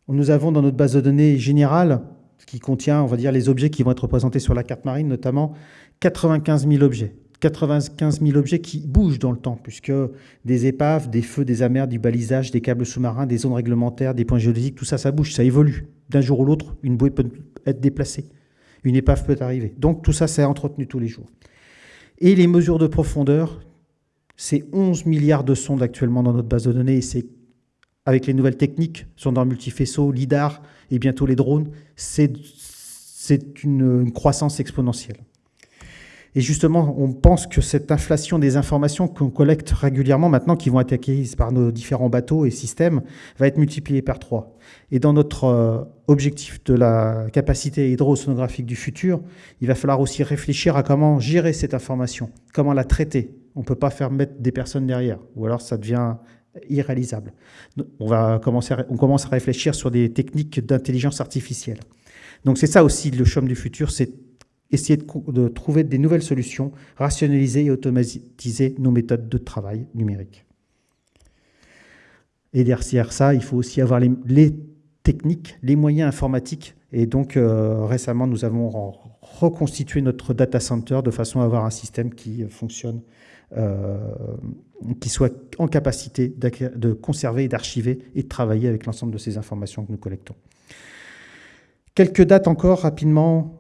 Nous avons dans notre base de données générale, qui contient, on va dire, les objets qui vont être représentés sur la carte marine, notamment 95 000 objets. 95 000 objets qui bougent dans le temps, puisque des épaves, des feux, des amers, du balisage, des câbles sous-marins, des zones réglementaires, des points géologiques, tout ça, ça bouge, ça évolue. D'un jour ou l'autre, une bouée peut être déplacée, une épave peut arriver. Donc tout ça, c'est entretenu tous les jours. Et les mesures de profondeur, c'est 11 milliards de sondes actuellement dans notre base de données, et c'est avec les nouvelles techniques, sondeurs multifaisceaux, LIDAR et bientôt les drones, c'est une, une croissance exponentielle. Et justement, on pense que cette inflation des informations qu'on collecte régulièrement maintenant, qui vont être acquises par nos différents bateaux et systèmes, va être multipliée par trois. Et dans notre euh, objectif de la capacité hydrosonographique du futur, il va falloir aussi réfléchir à comment gérer cette information, comment la traiter. On ne peut pas faire mettre des personnes derrière, ou alors ça devient irréalisable. On, va commencer commence à réfléchir sur des techniques d'intelligence artificielle. Donc c'est ça aussi le chôme du futur, c'est essayer de, trouver des nouvelles solutions, rationaliser et automatiser nos méthodes de travail numériques. Et derrière ça, il faut aussi avoir les, techniques, les moyens informatiques. Et donc euh, récemment, nous avons reconstitué notre data center de façon à avoir un système qui fonctionne qui soit en capacité de conserver, d'archiver et de travailler avec l'ensemble de ces informations que nous collectons. Quelques dates encore rapidement.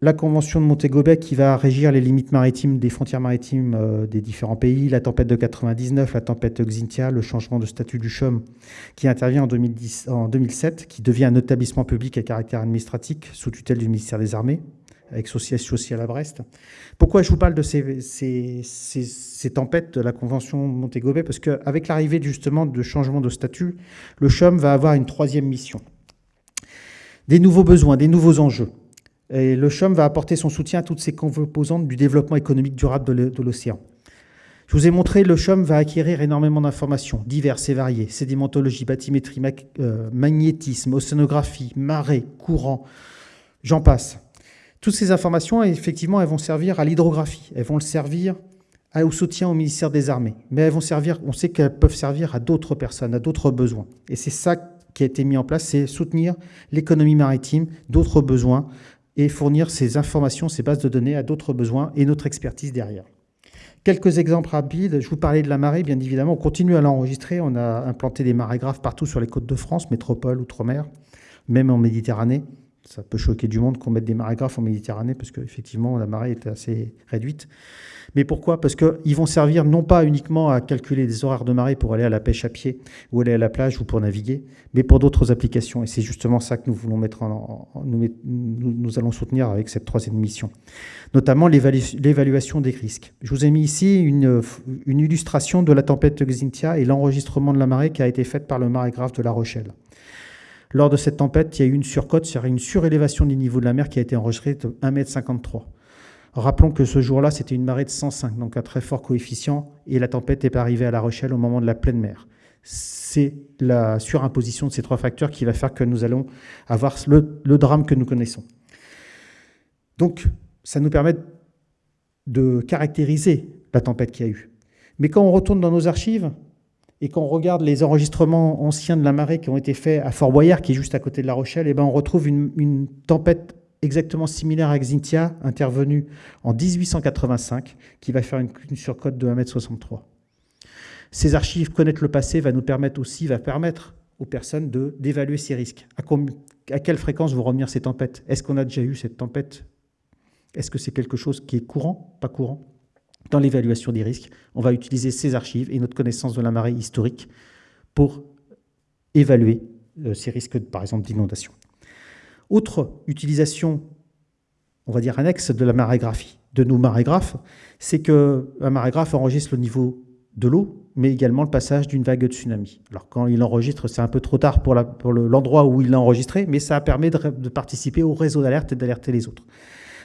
La Convention de Montego qui va régir les limites maritimes des frontières maritimes euh, des différents pays, la tempête de 99, la tempête Xintia, le changement de statut du CHUM qui intervient en, 2010, en 2007, qui devient un établissement public à caractère administratif sous tutelle du ministère des Armées, avec son siège social à Brest. Pourquoi je vous parle de ces, tempêtes de la Convention Montego Bay Parce qu'avec l'arrivée justement de changement de statut, le CHUM va avoir une troisième mission. Des nouveaux besoins, des nouveaux enjeux. Et le CHUM va apporter son soutien à toutes ces composantes du développement économique durable de l'océan. Je vous ai montré, le CHUM va acquérir énormément d'informations, diverses et variées, sédimentologie, bathymétrie, euh, magnétisme, océanographie, marée, courant, j'en passe. Toutes ces informations, effectivement, elles vont servir à l'hydrographie, elles vont le servir au soutien au ministère des Armées, mais elles vont servir, on sait qu'elles peuvent servir à d'autres personnes, à d'autres besoins. Et c'est ça qui a été mis en place, c'est soutenir l'économie maritime, d'autres besoins, et fournir ces informations, ces bases de données à d'autres besoins et notre expertise derrière. Quelques exemples rapides. Je vous parlais de la marée, bien évidemment. On continue à l'enregistrer. On a implanté des marégraphes partout sur les côtes de France, métropole, outre-mer, même en Méditerranée. Ça peut choquer du monde qu'on mette des marégraphes en Méditerranée parce qu'effectivement, la marée est assez réduite. Mais pourquoi? Parce qu'ils vont servir non pas uniquement à calculer des horaires de marée pour aller à la pêche à pied ou aller à la plage ou pour naviguer, mais pour d'autres applications. Et c'est justement ça que nous voulons mettre en, nous, allons soutenir avec cette troisième mission, notamment l'évaluation des risques. Je vous ai mis ici une, illustration de la tempête Xintia et l'enregistrement de la marée qui a été faite par le marégraphe de La Rochelle. Lors de cette tempête, il y a eu une surcote, c'est-à-dire une surélévation du niveau de la mer qui a été enregistrée de 1,53 m. Rappelons que ce jour-là, c'était une marée de 105, donc un très fort coefficient, et la tempête pas arrivée à La Rochelle au moment de la pleine mer. C'est la surimposition de ces trois facteurs qui va faire que nous allons avoir le, le drame que nous connaissons. Donc, ça nous permet de caractériser la tempête qu'il y a eu. Mais quand on retourne dans nos archives et qu'on regarde les enregistrements anciens de la marée qui ont été faits à Fort Boyard, qui est juste à côté de La Rochelle, et eh ben on retrouve une, tempête exactement similaire à Xintia, intervenu en 1885, qui va faire une, surcote de 1,63 m. Ces archives, connaître le passé, va nous permettre aussi, va permettre aux personnes d'évaluer ces risques. À, quelle fréquence vont revenir ces tempêtes? Est-ce qu'on a déjà eu cette tempête? Est-ce que c'est quelque chose qui est courant? Pas courant Dans l'évaluation des risques, on va utiliser ces archives et notre connaissance de la marée historique pour évaluer euh, ces risques, par exemple, d'inondation. Autre utilisation, on va dire annexe de la marégraphie, de nos marégraphes, c'est qu'un marégraphe enregistre le niveau de l'eau, mais également le passage d'une vague de tsunami. Alors quand il enregistre, c'est un peu trop tard pour l'endroit où il l'a enregistré, mais ça permet de, de participer au réseau d'alerte et d'alerter les autres.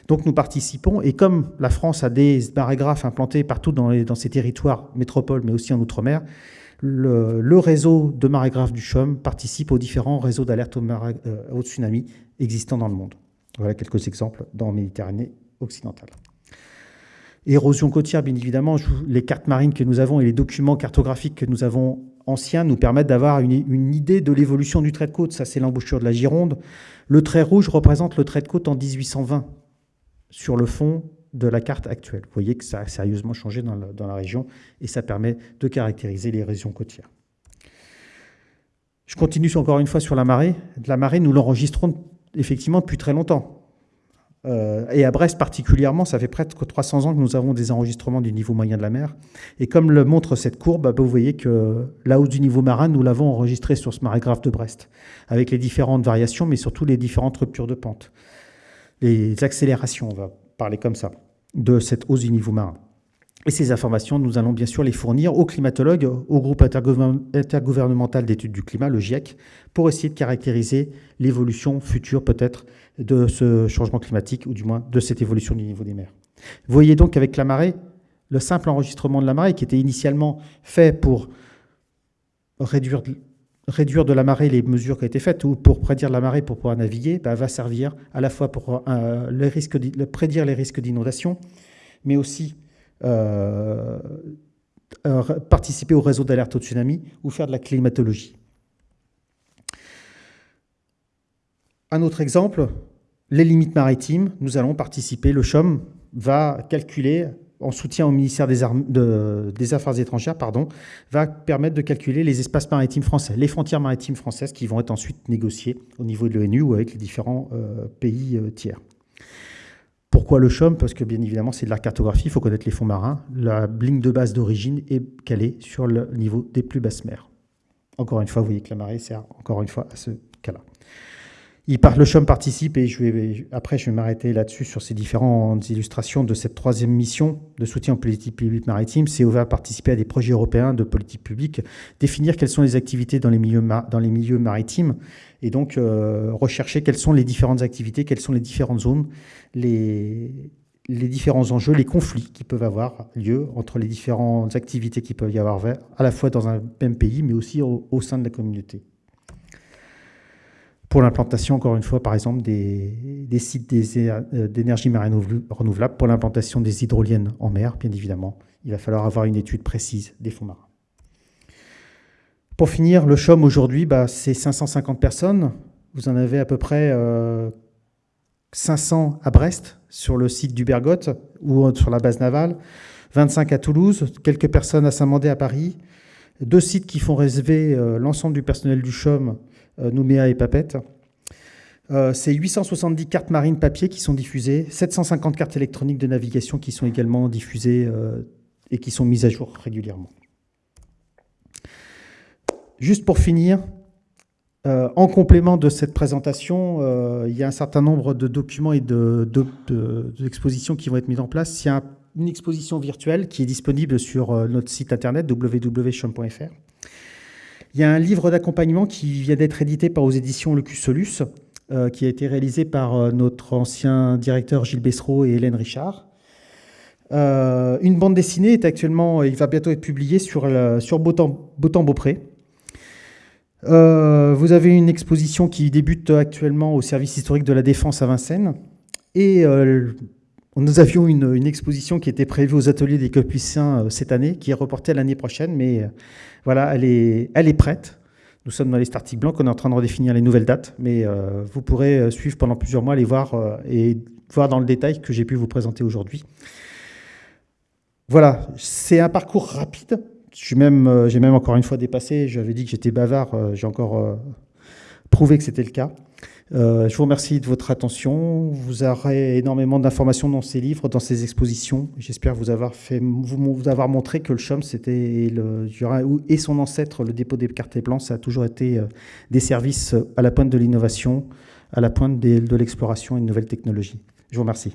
Donc nous participons, et comme la France a des marégraphes implantés partout dans, ses territoires métropoles, mais aussi en Outre-mer, le, réseau de marégraphes du CHUM participe aux différents réseaux d'alerte au, euh, tsunami existants dans le monde. Voilà quelques exemples dans Méditerranée occidentale. Érosion côtière, bien évidemment, les cartes marines que nous avons et les documents cartographiques que nous avons anciens nous permettent d'avoir une, une, idée de l'évolution du trait de côte. Ça, c'est l'embouchure de la Gironde. Le trait rouge représente le trait de côte en 1820 sur le fond de la carte actuelle. Vous voyez que ça a sérieusement changé dans la, région et ça permet de caractériser les régions côtières. Je continue encore une fois sur la marée. La marée, nous l'enregistrons effectivement depuis très longtemps. Euh, et à Brest particulièrement, ça fait près de 300 ans que nous avons des enregistrements du niveau moyen de la mer. Et comme le montre cette courbe, bah, vous voyez que la hausse du niveau marin, nous l'avons enregistré sur ce marégraphe de Brest, avec les différentes variations, mais surtout les différentes ruptures de pente. Les accélérations, on va parler comme ça de cette hausse du niveau marin. Et ces informations, nous allons bien sûr les fournir aux climatologues, au groupe intergouvernemental d'études du climat, le GIEC, pour essayer de caractériser l'évolution future peut-être de ce changement climatique, ou du moins de cette évolution du niveau des mers. Vous voyez donc avec la marée, le simple enregistrement de la marée, qui était initialement fait pour réduire, réduire de la marée les mesures qui ont été faites, ou pour prédire la marée pour pouvoir naviguer, bah, va servir à la fois pour euh, prédire les risques d'inondation, mais aussi euh, euh, participer au réseau d'alerte au tsunami ou faire de la climatologie. Un autre exemple, les limites maritimes. Nous allons participer, le CHOM va calculer en soutien au ministère des, Affaires étrangères, pardon, va permettre de calculer les espaces maritimes français, les frontières maritimes françaises qui vont être ensuite négociées au niveau de l'ONU ou avec les différents euh, pays euh, tiers. Pourquoi le CHOM Parce que bien évidemment, c'est de la cartographie, il faut connaître les fonds marins. La ligne de base d'origine est calée sur le niveau des plus basses mers. Encore une fois, vous voyez que la marée sert encore une fois à ce. Il le CHOM participe, et je vais, après je vais m'arrêter là-dessus sur ces différentes illustrations de cette troisième mission de soutien aux politiques publiques maritimes. CEO va participer à des projets européens de politique publique, définir quelles sont les activités dans les milieux, maritimes, et donc euh, rechercher quelles sont les différentes activités, quelles sont les différentes zones, les, les différents enjeux, les conflits qui peuvent avoir lieu entre les différentes activités qui peuvent y avoir à la fois dans un même pays, mais aussi au sein de la communauté pour l'implantation, encore une fois, par exemple, des, sites euh, d'énergie marine renouvelable, pour l'implantation des hydroliennes en mer, bien évidemment. Il va falloir avoir une étude précise des fonds marins. Pour finir, le CHOM aujourd'hui, bah, c'est 550 personnes. Vous en avez à peu près 500 euh, à Brest, sur le site du Bergotte, ou sur la base navale, 25 à Toulouse, quelques personnes à Saint-Mandé à Paris, deux sites qui font euh, l'ensemble du personnel du CHOM euh, Nouméa et Papette. Euh, c'est 870 cartes marines papier qui sont diffusées, 750 cartes électroniques de navigation qui sont également diffusées euh, et qui sont mises à jour régulièrement. Juste pour finir, en complément de cette présentation, il y a un certain nombre de documents et d'expositions de, qui vont être mis en place. Il y a une exposition virtuelle qui est disponible sur notre site internet www.chom.fr il y a un livre d'accompagnement qui vient d'être édité par aux éditions Le Solus, euh, qui a été réalisé par euh, notre ancien directeur Gilles Bessereau et Hélène Richard. Euh, une bande dessinée est actuellement, il va bientôt être publié sur, sur Beautemps-Beaupré. vous avez une exposition qui débute actuellement au service historique de la Défense à Vincennes. Et nous avions une, exposition qui était prévue aux ateliers des Capucins euh, cette année, qui est reportée à l'année prochaine, mais euh, voilà, elle est, elle est prête. Nous sommes dans les starting blancs, on est en train de redéfinir les nouvelles dates, mais euh, vous pourrez suivre pendant plusieurs mois, les voir et voir dans le détail que j'ai pu vous présenter aujourd'hui. Voilà, c'est un parcours rapide. J'ai même, même encore une fois dépassé, j'avais dit que j'étais bavard, j'ai encore prouvé que c'était le cas. Euh, je vous remercie de votre attention. Vous aurez énormément d'informations dans ces livres, dans ces expositions. J'espère vous avoir fait, vous, avoir montré que le CHOM, c'était et son ancêtre, le dépôt des cartes blancs, ça a toujours été euh, des services à la pointe de l'innovation, à la pointe de l'exploration et de nouvelles technologies. Je vous remercie.